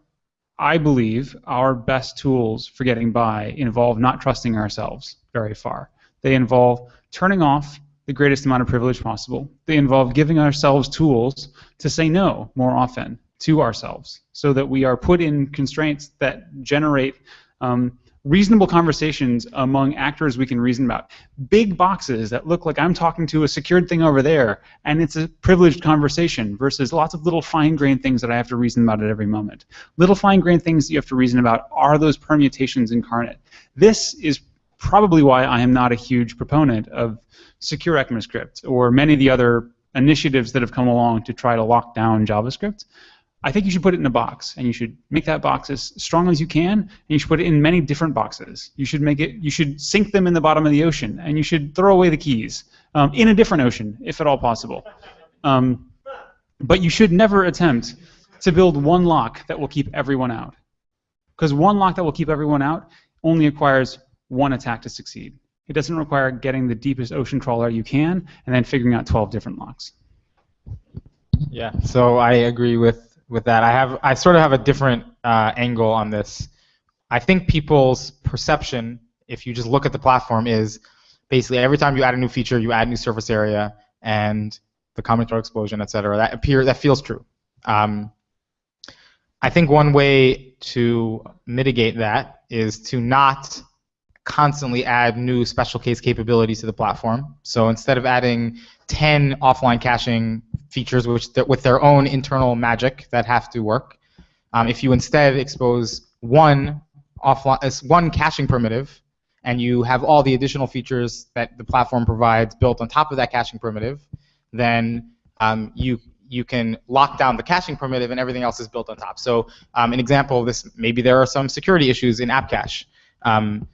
I believe, our best tools for getting by involve not trusting ourselves very far. They involve turning off the greatest amount of privilege possible. They involve giving ourselves tools to say no more often to ourselves, so that we are put in constraints that generate um, reasonable conversations among actors we can reason about. Big boxes that look like I'm talking to a secured thing over there, and it's a privileged conversation, versus lots of little fine-grained things that I have to reason about at every moment. Little fine-grained things that you have to reason about are those permutations incarnate. This is probably why I am not a huge proponent of secure ECMAScript or many of the other initiatives that have come along to try to lock down JavaScript. I think you should put it in a box, and you should make that box as strong as you can, and you should put it in many different boxes. You should make it. You should sink them in the bottom of the ocean, and you should throw away the keys um, in a different ocean, if at all possible. Um, but you should never attempt to build one lock that will keep everyone out, because one lock that will keep everyone out only requires one attack to succeed. It doesn't require getting the deepest ocean trawler you can and then figuring out 12 different locks. Yeah, so I agree with, with that. I have I sort of have a different uh, angle on this. I think people's perception, if you just look at the platform, is basically every time you add a new feature, you add new surface area and the combinatorial explosion, et cetera. That appear that feels true. Um, I think one way to mitigate that is to not constantly add new special case capabilities to the platform. So instead of adding 10 offline caching features which with their own internal magic that have to work, um, if you instead expose one offline, uh, one caching primitive, and you have all the additional features that the platform provides built on top of that caching primitive, then um, you you can lock down the caching primitive and everything else is built on top. So um, an example of this, maybe there are some security issues in app cache. Um,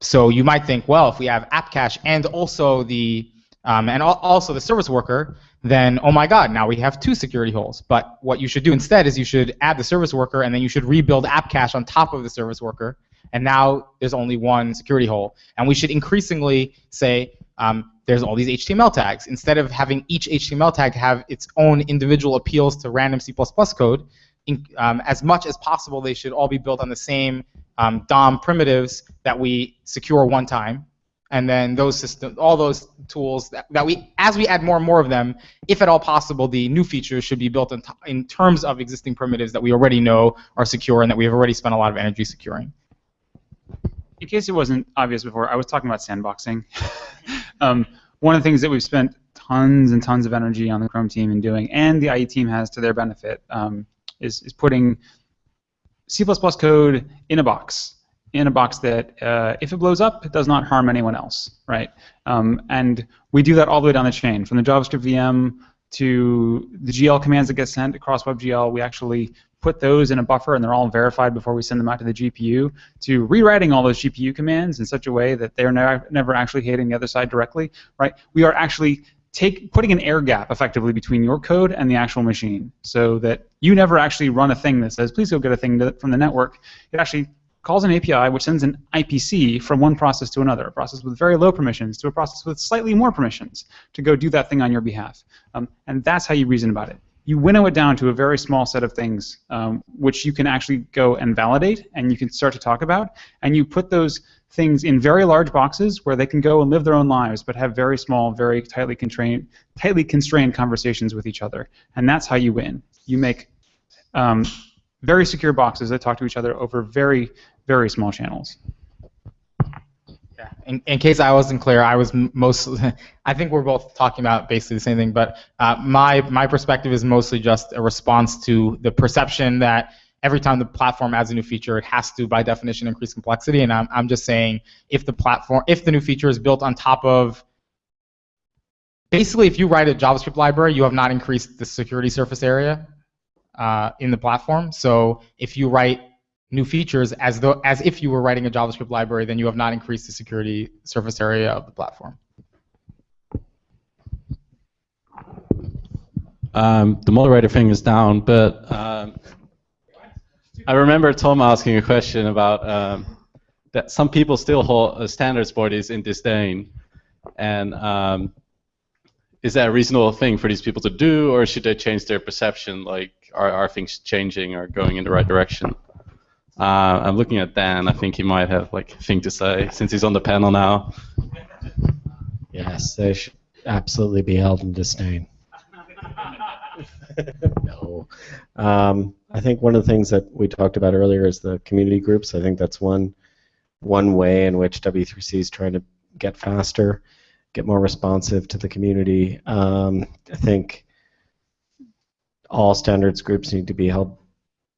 so you might think, well, if we have app cache and also the um, and al also the service worker, then oh my God, now we have two security holes. But what you should do instead is you should add the service worker and then you should rebuild app cache on top of the service worker. And now there's only one security hole. And we should increasingly say um, there's all these HTML tags. Instead of having each HTML tag have its own individual appeals to random C++ code, in, um, as much as possible they should all be built on the same um, DOM primitives that we secure one time, and then those systems, all those tools that, that we, as we add more and more of them, if at all possible, the new features should be built in, in terms of existing primitives that we already know are secure and that we have already spent a lot of energy securing. In case it wasn't obvious before, I was talking about sandboxing. um, one of the things that we've spent tons and tons of energy on the Chrome team in doing, and the IE team has to their benefit, um, is, is putting C++ code in a box, in a box that, uh, if it blows up, it does not harm anyone else, right? Um, and we do that all the way down the chain, from the JavaScript VM to the GL commands that get sent across WebGL. We actually put those in a buffer, and they're all verified before we send them out to the GPU. To rewriting all those GPU commands in such a way that they're never, never actually hitting the other side directly. Right? We are actually take putting an air gap effectively between your code and the actual machine, so that you never actually run a thing that says, "Please go get a thing to, from the network." It actually calls an API which sends an IPC from one process to another, a process with very low permissions to a process with slightly more permissions to go do that thing on your behalf. Um, and that's how you reason about it. You winnow it down to a very small set of things um, which you can actually go and validate and you can start to talk about, and you put those things in very large boxes where they can go and live their own lives, but have very small, very tightly constrained, tightly constrained conversations with each other. And that's how you win. You make um, very secure boxes that talk to each other over very, very small channels. In, in case I wasn't clear, I was m- most. I think we're both talking about basically the same thing, but uh, my my perspective is mostly just a response to the perception that every time the platform adds a new feature, it has to, by definition, increase complexity. And I'm I'm just saying if the platform, if the new feature is built on top of basically, if you write a JavaScript library, you have not increased the security surface area uh, in the platform. So if you write new features as though as if you were writing a JavaScript library, then you have not increased the security surface area of the platform. Um, the moderator thing is down, but um, I remember Tom asking a question about um, that some people still hold uh, standards bodies in disdain, and um, is that a reasonable thing for these people to do, or should they change their perception? Like, are, are things changing or going in the right direction? Uh, I'm looking at Dan. I think he might have like a thing to say since he's on the panel now. Yes, they should absolutely be held in disdain. no. Um, I think one of the things that we talked about earlier is the community groups. I think that's one one way in which W3C is trying to get faster, get more responsive to the community. Um, I think all standards groups need to be held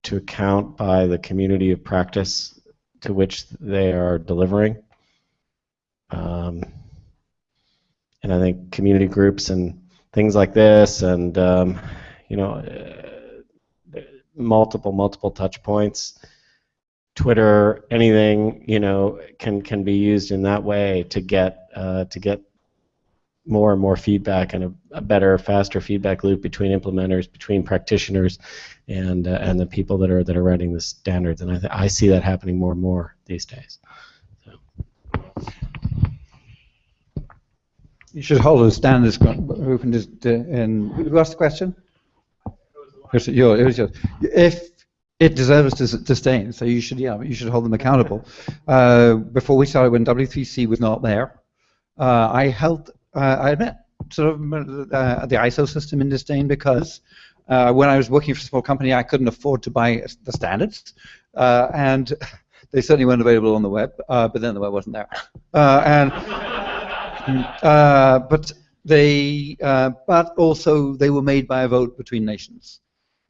to account by the community of practice to which they are delivering. Um, and I think community groups and things like this, and um, you know, uh, multiple multiple touch points, Twitter, anything you know, can can be used in that way to get uh, to get more and more feedback and a, a, better, faster feedback loop between implementers, between practitioners, and uh, and the people that are that are writing the standards. And I I see that happening more and more these days. You should hold standards open. And who asked the question? It was yours. It was yours. If it deserves dis- disdain, so you should yeah you should hold them accountable. Uh, before we started, when W3C was not there, uh, I held uh, I admit, sort of uh, the ISO system in disdain because uh, when I was working for a small company, I couldn't afford to buy the standards, uh, and they certainly weren't available on the web. But then the web wasn't there, uh, but they, but also they were made by a vote between nations.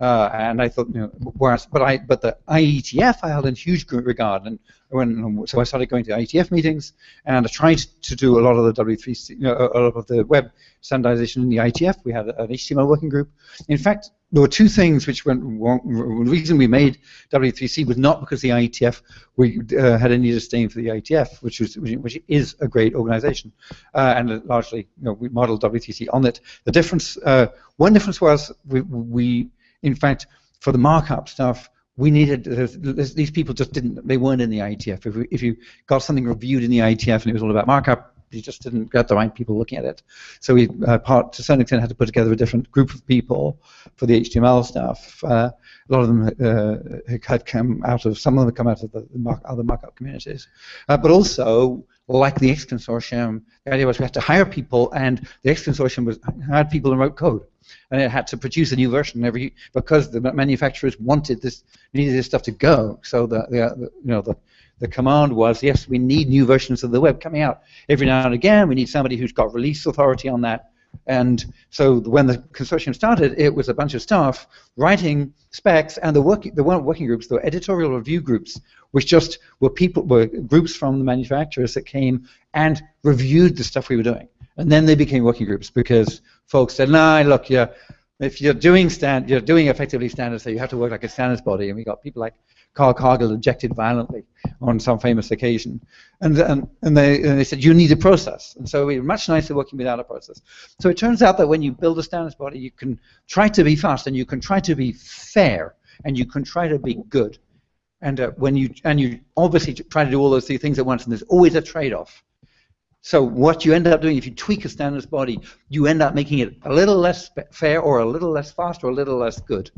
Uh, and I thought, you know, whereas, but I, but the IETF I held in huge regard, and when so I started going to IETF meetings, and I tried to do a lot of the W3C, you know, a lot of the web standardization in the IETF. We had an HTML working group. In fact, there were two things which went wrong. The reason we made W3C was not because the IETF we uh, had any disdain for the IETF, which was which is a great organization, uh, and largely, you know, we modeled W3C on it. The difference, uh, one difference was we, we in fact, for the markup stuff, we needed these people just didn't they weren't in the IETF. If, if you got something reviewed in the IETF and it was all about markup, you just didn't get the right people looking at it. So we, uh, part to some extent, had to put together a different group of people for the HTML stuff. Uh, a lot of them uh, had come out of some of them had come out of the, the mark, other markup communities, uh, but also like the X consortium, the idea was we had to hire people, and the X consortium was hired people and wrote code and it had to produce a new version every because the manufacturers wanted this needed this stuff to go. So the, the, uh, the you know the the command was yes we need new versions of the web coming out every now and again. We need somebody who's got release authority on that. And so when the consortium started, it was a bunch of staff writing specs, and the working the weren't working groups, they were editorial review groups, which just were people were groups from the manufacturers that came and reviewed the stuff we were doing. And then they became working groups because folks said, "Nah, look, you're, if you're doing stand, you're doing effectively standards, so you have to work like a standards body." And we got people like Carl Cargill objected violently on some famous occasion, and and, and they and they said you need a process, and so we're much nicer working without a process. So it turns out that when you build a standards body, you can try to be fast, and you can try to be fair, and you can try to be good, and uh, when you and you obviously try to do all those three things at once, and there's always a trade-off. So what you end up doing, if you tweak a standards body, you end up making it a little less fair, or a little less fast, or a little less good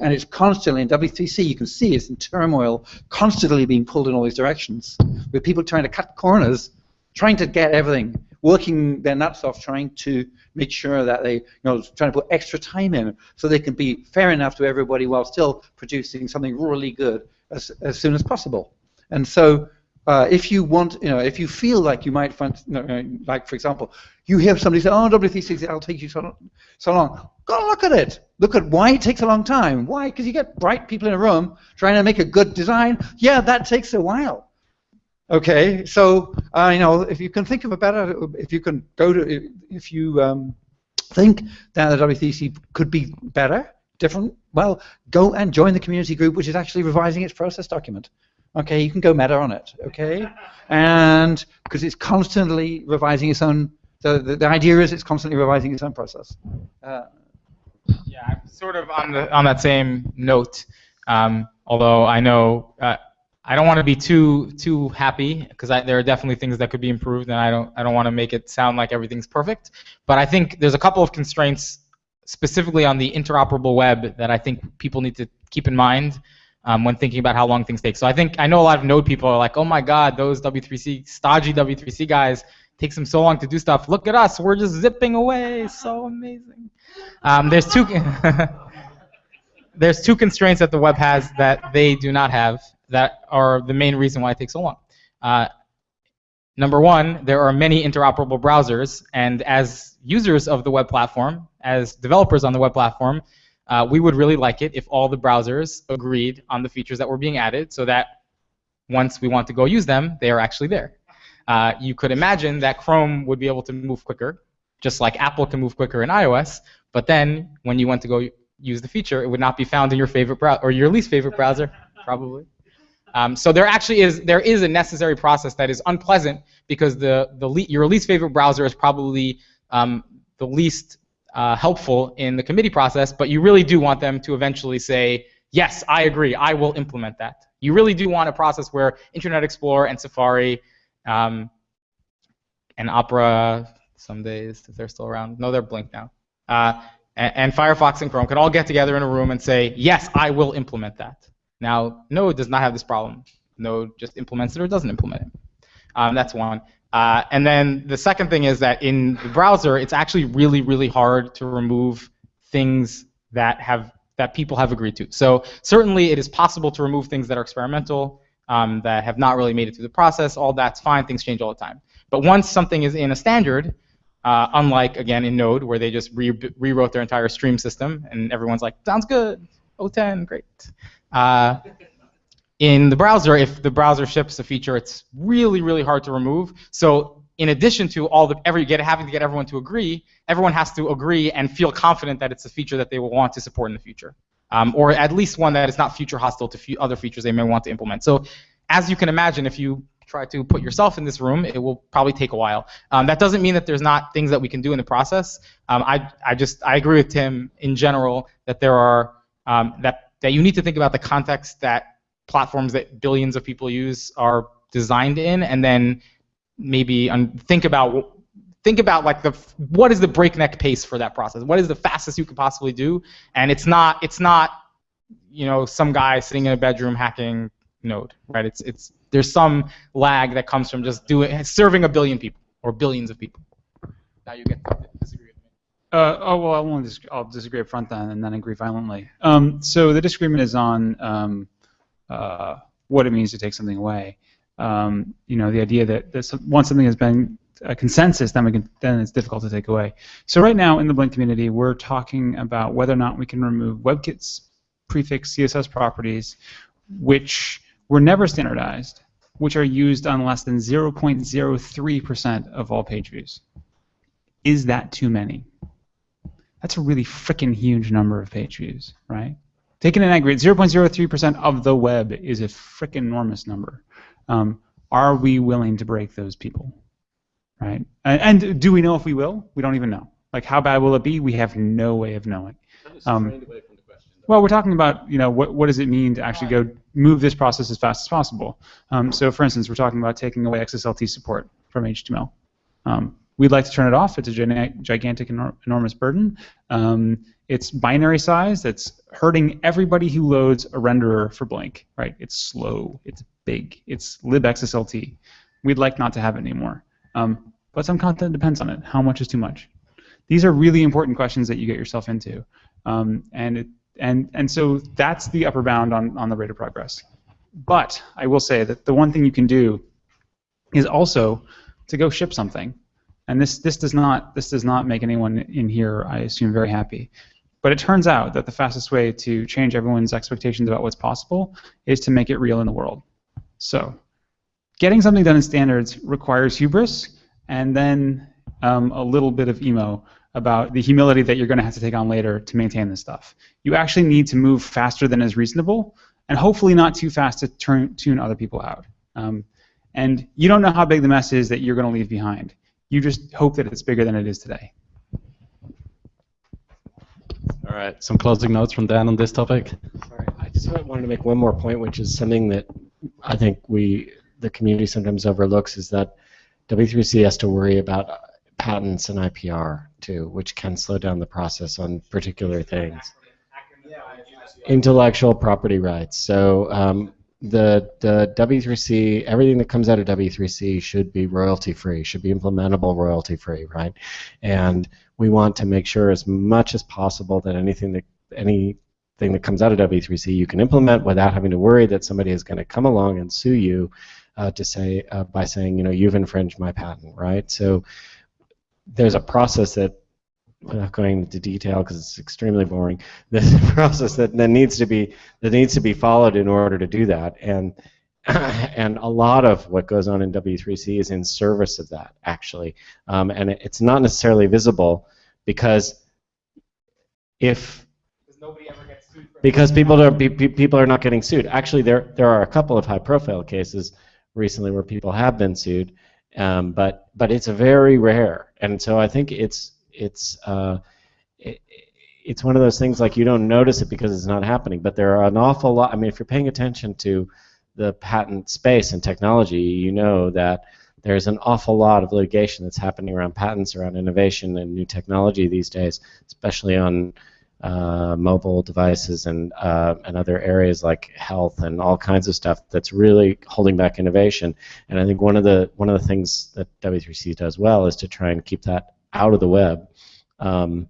and it's constantly in W3C. You can see it's in turmoil, constantly being pulled in all these directions, with people trying to cut corners, trying to get everything, working their nuts off, trying to make sure that they, you know, trying to put extra time in so they can be fair enough to everybody while still producing something really good as, as soon as possible. And so uh, if you want, you know, if you feel like you might find, you know, like for example, you hear somebody say, "Oh, W3C, that'll take you so, so long." Go look at it. Look at why it takes a long time. Why? Because you get bright people in a room trying to make a good design. Yeah, that takes a while. Okay, so uh, you know, if you can think of a better, if you can go to, if you um, think that the W3C could be better, different, well, go and join the community group, which is actually revising its process document. Okay, you can go meta on it. Okay, and because it's constantly revising its own. The, the, the idea is it's constantly revising its own process. Uh, Yeah, I'm sort of on the on that same note. Um, although I know uh, I don't want to be too too happy because there are definitely things that could be improved, and I don't I don't want to make it sound like everything's perfect. But I think there's a couple of constraints specifically on the interoperable web that I think people need to keep in mind um, when thinking about how long things take. So I think I know a lot of Node people are like, oh my God, those W3C stodgy W3C guys takes them so long to do stuff. Look at us, we're just zipping away, so amazing. Um, there's two there's two constraints that the web has that they do not have that are the main reason why it takes so long. Uh, number one, there are many interoperable browsers, and as users of the web platform, as developers on the web platform, uh, we would really like it if all the browsers agreed on the features that were being added so that once we want to go use them, they are actually there. Uh, you could imagine that Chrome would be able to move quicker, just like Apple can move quicker in iOS, but then when you went to go use the feature, it would not be found in your favorite browser, or your least favorite browser, probably. Um, so there actually is there is a necessary process that is unpleasant because the the le your least favorite browser is probably um, the least uh, helpful in the committee process, but you really do want them to eventually say, yes, I agree, I will implement that. You really do want a process where Internet Explorer and Safari um, and Opera, some days, if they're still around, no, they're blinked now, uh, and, and Firefox and Chrome can all get together in a room and say, yes, I will implement that. Now, Node does not have this problem. Node just implements it or doesn't implement it. Um, that's one. Uh, and then the second thing is that in the browser, it's actually really, really hard to remove things that have that people have agreed to. So certainly it is possible to remove things that are experimental, um, that have not really made it through the process. All that's fine. Things change all the time. But once something is in a standard, uh, unlike again in Node where they just re rewrote their entire stream system and everyone's like, sounds good, O10, great. Uh, in the browser, if the browser ships a feature, it's really, really hard to remove. So in addition to all the every get having to get everyone to agree, everyone has to agree and feel confident that it's a feature that they will want to support in the future, um, or at least one that is not future hostile to other features they may want to implement. So as you can imagine, if you try to put yourself in this room, it will probably take a while. Um, that doesn't mean that there's not things that we can do in the process. Um, I, I just I agree with Tim in general that there are um, that that you need to think about the context that platforms that billions of people use are designed in, and then maybe think about think about like the what is the breakneck pace for that process? What is the fastest you could possibly do? And it's not it's not you know some guy sitting in a bedroom hacking Node, right? It's it's there's some lag that comes from just doing serving a billion people or billions of people. Now you get. Uh, oh well, I won't. Dis- I'll disagree up front then, and then agree violently. Um, so the disagreement is on um, uh, what it means to take something away. Um, you know, the idea that, that once something has been a consensus, then we can then it's difficult to take away. So right now in the Blink community, we're talking about whether or not we can remove WebKit's prefix CSS properties, which were never standardized, which are used on less than 0.03% of all page views. Is that too many? That's a really freaking huge number of page views, right? Taken in aggregate, 0.03% of the web is a freaking enormous number. Um, are we willing to break those people, right? And, and do we know if we will? We don't even know. Like, how bad will it be? We have no way of knowing. Um, well, we're talking about, you know, what, what does it mean to actually go move this process as fast as possible? Um, so, for instance, we're talking about taking away XSLT support from HTML. We'd like to turn it off. It's a gigantic, enor- enormous burden. Um, it's binary size. That's hurting everybody who loads a renderer for Blink. Right? It's slow. It's big. It's libxslt. We'd like not to have it anymore. Um, but some content depends on it. How much is too much? These are really important questions that you get yourself into. Um, and it, and and so that's the upper bound on, on the rate of progress. But I will say that the one thing you can do is also to go ship something. And this this does not this does not make anyone in here, I assume, very happy. But it turns out that the fastest way to change everyone's expectations about what's possible is to make it real in the world. So, getting something done in standards requires hubris and then um, a little bit of emo about the humility that you're going to have to take on later to maintain this stuff. You actually need to move faster than is reasonable, and hopefully not too fast to turn, tune other people out. Um, and you don't know how big the mess is that you're going to leave behind. You just hope that it's bigger than it is today. All right, some closing notes from Dan on this topic. Sorry, I just wanted to make one more point, which is something that I think we, the community, sometimes overlooks, is that W3C has to worry about patents and IPR too, which can slow down the process on particular things. Intellectual property rights. So um, the the W3C, everything that comes out of W3C should be royalty free, should be implementable royalty free, right? And we want to make sure as much as possible that anything that anything that comes out of W3C you can implement without having to worry that somebody is going to come along and sue you uh, to say uh, by saying you know you've infringed my patent, right? So there's a process that without going into detail because it's extremely boring. A process that, that needs to be that needs to be followed in order to do that, and and a lot of what goes on in W3C is in service of that actually, um, and it, it's not necessarily visible because if because people are pe- pe- people are not getting sued. Actually, there there are a couple of high-profile cases recently where people have been sued, um, but but it's very rare, and so I think it's it's uh, it, it's one of those things like you don't notice it because it's not happening, but there are an awful lot. I mean, if you're paying attention to the patent space and technology, you know that there's an awful lot of litigation that's happening around patents, around innovation and new technology these days, especially on uh, mobile devices and uh, and other areas like health and all kinds of stuff that's really holding back innovation. And I think one of the one of the things that W3C does well is to try and keep that out of the web. Um,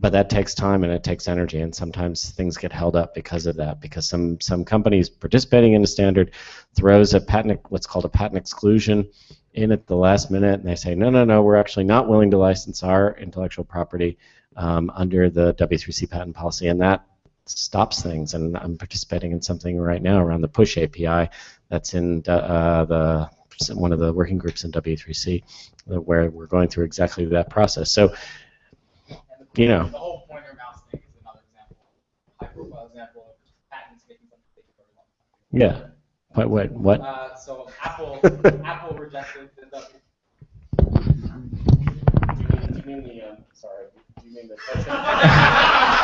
but that takes time and it takes energy, and sometimes things get held up because of that. Because some some companies participating in a standard throws a patent what's called a patent exclusion in at the last minute, and they say, no, no, no, we're actually not willing to license our intellectual property um, under the W3C patent policy, and that stops things. And I'm participating in something right now around the push API that's in uh, the one of the working groups in W3C, where we're going through exactly that process. So, you know. The whole pointer mouse thing is another example, high profile example of patents making something take a very long time. Yeah. What? What? What? Uh, so Apple, Apple rejected the W. sorry.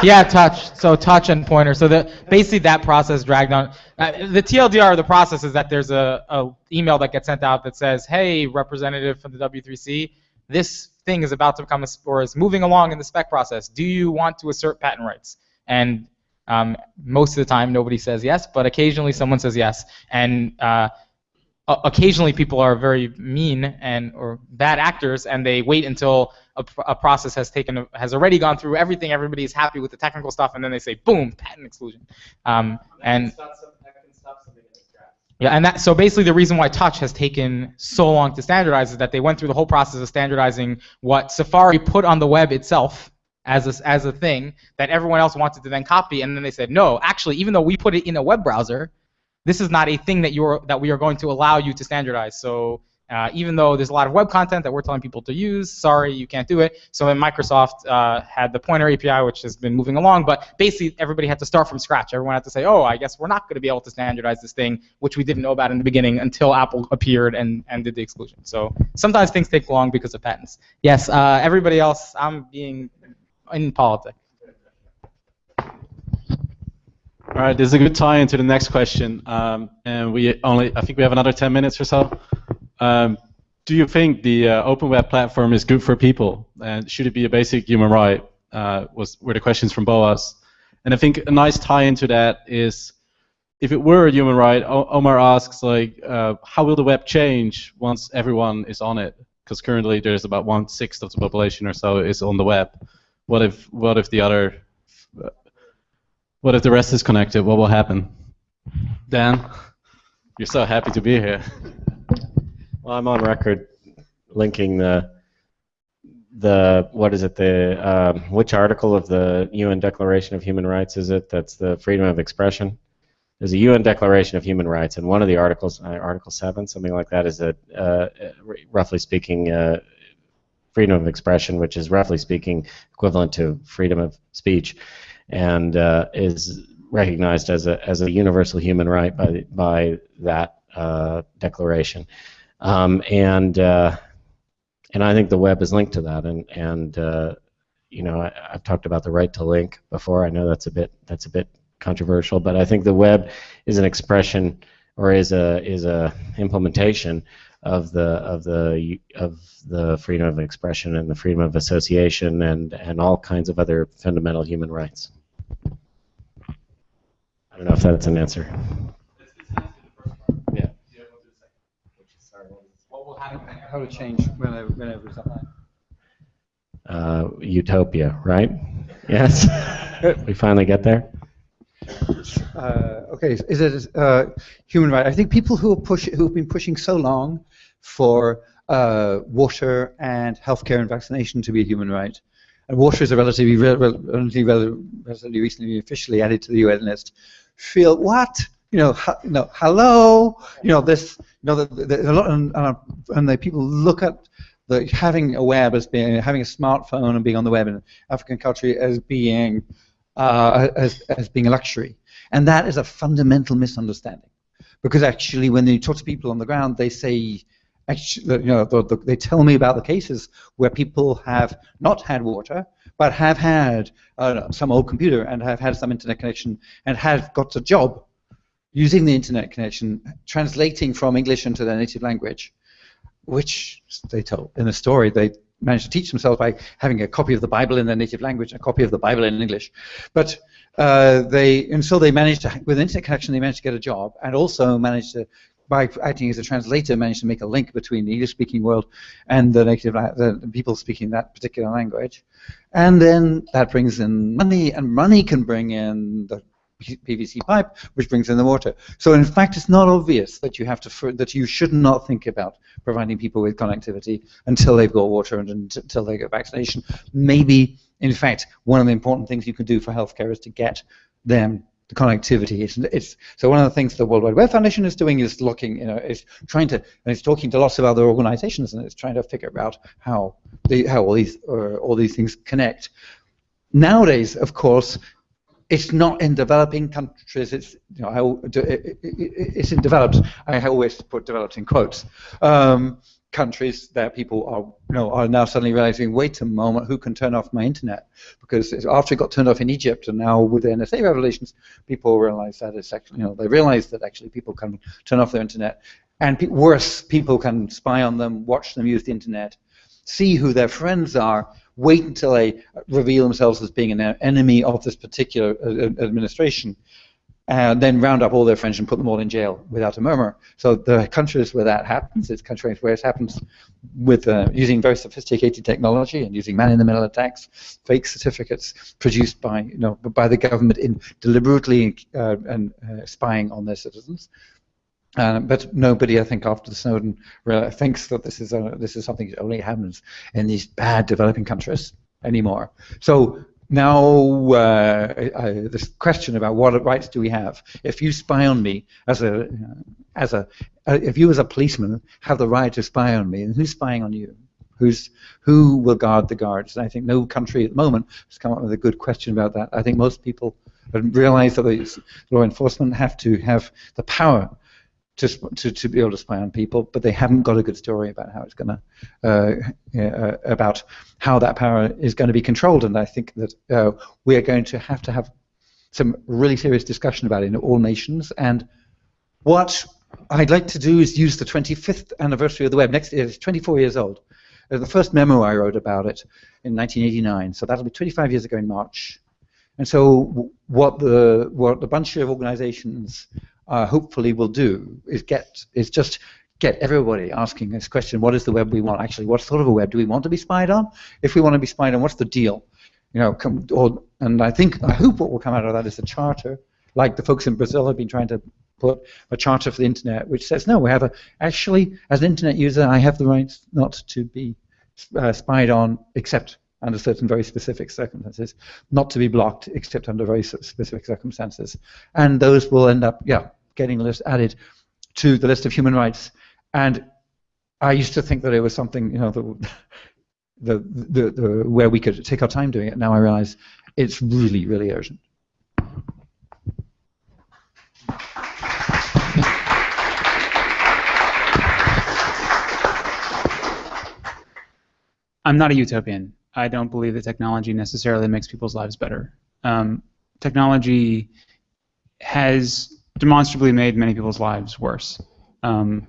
yeah, touch. So touch and pointer. So the basically that process dragged on. Uh, the TLDR of the process is that there's a, a email that gets sent out that says, "Hey, representative from the W3C, this thing is about to become a, or is moving along in the spec process. Do you want to assert patent rights?" And um, most of the time, nobody says yes, but occasionally someone says yes. And uh, occasionally people are very mean and or bad actors, and they wait until a, a, process has taken has already gone through everything. Everybody's happy with the technical stuff, and then they say, "Boom, patent exclusion." Um, and yeah, and that so basically the reason why Touch has taken so long to standardize is that they went through the whole process of standardizing what Safari put on the web itself as a, as a thing that everyone else wanted to then copy, and then they said, no, actually, even though we put it in a web browser, this is not a thing that you're that we are going to allow you to standardize. So Uh, even though there's a lot of web content that we're telling people to use, sorry, you can't do it. So then Microsoft uh, had the Pointer API, which has been moving along, but basically everybody had to start from scratch. Everyone had to say, oh, I guess we're not going to be able to standardize this thing, which we didn't know about in the beginning until Apple appeared and, and did the exclusion. So sometimes things take long because of patents. Yes, uh, everybody else, I'm being in politics. All right, this is a good tie into the next question, um, and we only I think we have another 10 minutes or so. Um, do you think the uh, open web platform is good for people, and should it be a basic human right? Uh, was were the questions from Boaz, and I think a nice tie into that is if it were a human right, o Omar asks like, uh, how will the web change once everyone is on it? Because currently there's about one sixth of the population or so is on the web. What if what if the other what if the rest is connected? What will happen? Dan, you're so happy to be here. Well, I'm on record linking the the what is it the um, which article of the UN Declaration of Human Rights is it? That's the freedom of expression. There's a UN Declaration of Human Rights, and one of the articles, uh, Article Seven, something like that, is that uh, roughly speaking. Uh, freedom of expression, which is roughly speaking equivalent to freedom of speech, and uh, is recognized as a as a universal human right by by that uh, declaration. Um, and uh, and I think the web is linked to that. And and uh, you know I, have talked about the right to link before. I know that's a bit that's a bit controversial, but I think the web is an expression or is a is a implementation of the of the of the freedom of expression and the freedom of association and and all kinds of other fundamental human rights. I don't know if that's an answer. How to change whenever, whenever it's online. Uh, utopia, right? Yes. we finally get there. Uh, okay, is it uh, human right? I think people who push who have been pushing so long for uh, water and healthcare and vaccination to be a human right, and water is a relatively, relatively, relatively recently officially added to the UN list, feel what? You know, you know, hello. You know this. You know, the, the, a lot, and, and the people look at the having a web as being having a smartphone and being on the web in an African country as being uh, as, as being a luxury. And that is a fundamental misunderstanding. Because actually, when you talk to people on the ground, they say, actually, you know, the, the, they tell me about the cases where people have not had water, but have had uh, some old computer and have had some internet connection and have got a job using the internet connection, translating from English into their native language, which they told in the story they managed to teach themselves by having a copy of the Bible in their native language, a copy of the Bible in English. But uh, they, and so they managed to, with internet connection, they managed to get a job, and also managed to, by acting as a translator, managed to make a link between the English-speaking world and the native, the people speaking that particular language. And then that brings in money, and money can bring in the PVC pipe, which brings in the water. So in fact, it's not obvious that you have to that you should not think about providing people with connectivity until they've got water and until they get vaccination. Maybe, in fact, one of the important things you can do for healthcare is to get them the connectivity. It's, it's, so one of the things the World Wide Web Foundation is doing is looking, you know, is trying to, and it's talking to lots of other organizations, and it's trying to figure out how the, how all these uh, all these things connect. Nowadays, of course, it's not in developing countries. It's you know, it's in developed. I always put developed in quotes. Um, countries that people are you know are now suddenly realizing, wait a moment, who can turn off my internet? Because after it got turned off in Egypt, and now with the NSA revelations, people realize that it's actually you know they realize that actually people can turn off their internet, and pe worse, people can spy on them, watch them use the internet, see who their friends are, wait until they reveal themselves as being an enemy of this particular uh, uh, administration, and then round up all their friends and put them all in jail without a murmur. So the countries where that happens, it's countries where it happens with uh, using very sophisticated technology and using man-in-the-middle attacks, fake certificates produced by you know by the government in deliberately uh, and uh, spying on their citizens. Uh, but nobody, I think, after the Snowden thinks that this is a, this is something that only happens in these bad developing countries anymore. So now uh, I, this question about what rights do we have? If you spy on me as a as a uh, if you as a policeman have the right to spy on me, and who's spying on you? Who's who will guard the guards? And I think no country at the moment has come up with a good question about that. I think most people realize that the law enforcement have to have the power to, to, to be able to spy on people, but they haven't got a good story about how it's going to, uh, uh, about how that power is going to be controlled. And I think that uh, we are going to have to have some really serious discussion about it in all nations. And what I'd like to do is use the 25th anniversary of the web. Next year, it's 24 years old. Uh, the first memo I wrote about it in 1989, so that'll be 25 years ago in March. And so what the what the bunch of organizations uh, hopefully will do is get is just get everybody asking this question: What is the web we want? Actually, what sort of a web do we want to be spied on? If we want to be spied on, what's the deal? You know, come, or, and I think I hope what will come out of that is a charter, like the folks in Brazil have been trying to put a charter for the internet, which says no, we have a actually as an internet user, I have the right not to be uh, spied on except under certain very specific circumstances, not to be blocked except under very specific circumstances, and those will end up yeah getting list added to the list of human rights. And I used to think that it was something you know the the, the, the where we could take our time doing it. Now I realize it's really really urgent. I'm not a utopian. I don't believe that technology necessarily makes people's lives better. Um, technology has demonstrably made many people's lives worse. Um,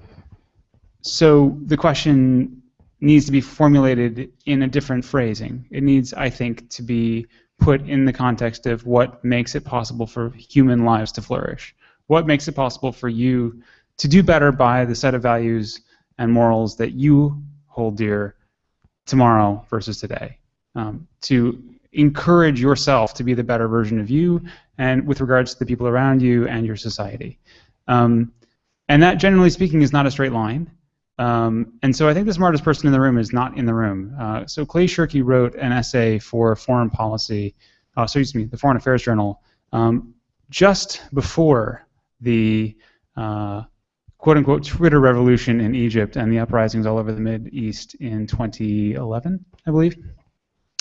so the question needs to be formulated in a different phrasing. It needs, I think, to be put in the context of what makes it possible for human lives to flourish. What makes it possible for you to do better by the set of values and morals that you hold dear tomorrow versus today. Um, to encourage yourself to be the better version of you and with regards to the people around you and your society. Um, and that, generally speaking, is not a straight line. Um, and so I think the smartest person in the room is not in the room. Uh, so Clay Shirky wrote an essay for Foreign Policy, uh, excuse me, the Foreign Affairs Journal, um, just before the uh, quote unquote Twitter revolution in Egypt and the uprisings all over the Mid East in 2011, I believe.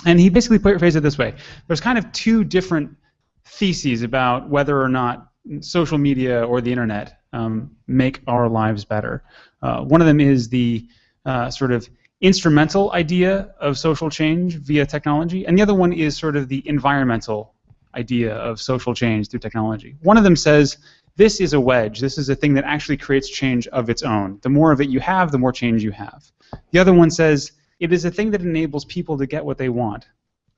And he basically phrased it this way there's kind of two different theses about whether or not social media or the internet um, make our lives better. Uh, one of them is the uh, sort of instrumental idea of social change via technology, and the other one is sort of the environmental idea of social change through technology. One of them says this is a wedge. This is a thing that actually creates change of its own. The more of it you have, the more change you have. The other one says it is a thing that enables people to get what they want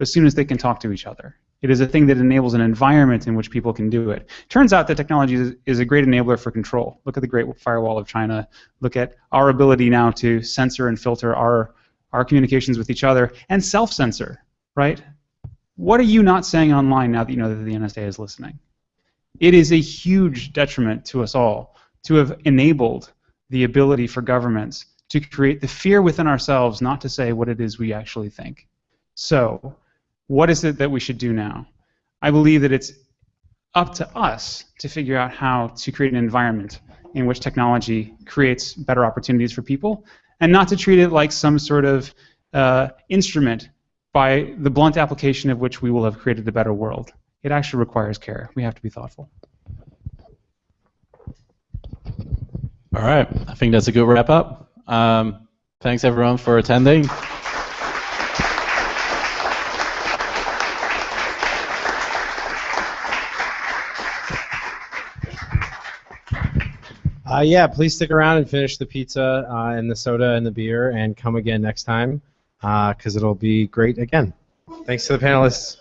as soon as they can talk to each other. It is a thing that enables an environment in which people can do it. Turns out that technology is, is, a great enabler for control. Look at the Great Firewall of China. Look at our ability now to censor and filter our, our communications with each other and self-censor, right? What are you not saying online now that you know that the NSA is listening? It is a huge detriment to us all to have enabled the ability for governments to create the fear within ourselves not to say what it is we actually think. So, what is it that we should do now? I believe that it's up to us to figure out how to create an environment in which technology creates better opportunities for people and not to treat it like some sort of uh, instrument by the blunt application of which we will have created a better world. It actually requires care. We have to be thoughtful. All right, I think that's a good wrap up. Um, thanks everyone for attending. Uh, yeah, please stick around and finish the pizza uh, and the soda and the beer and come again next time because uh, it'll be great again. Thanks to the panelists.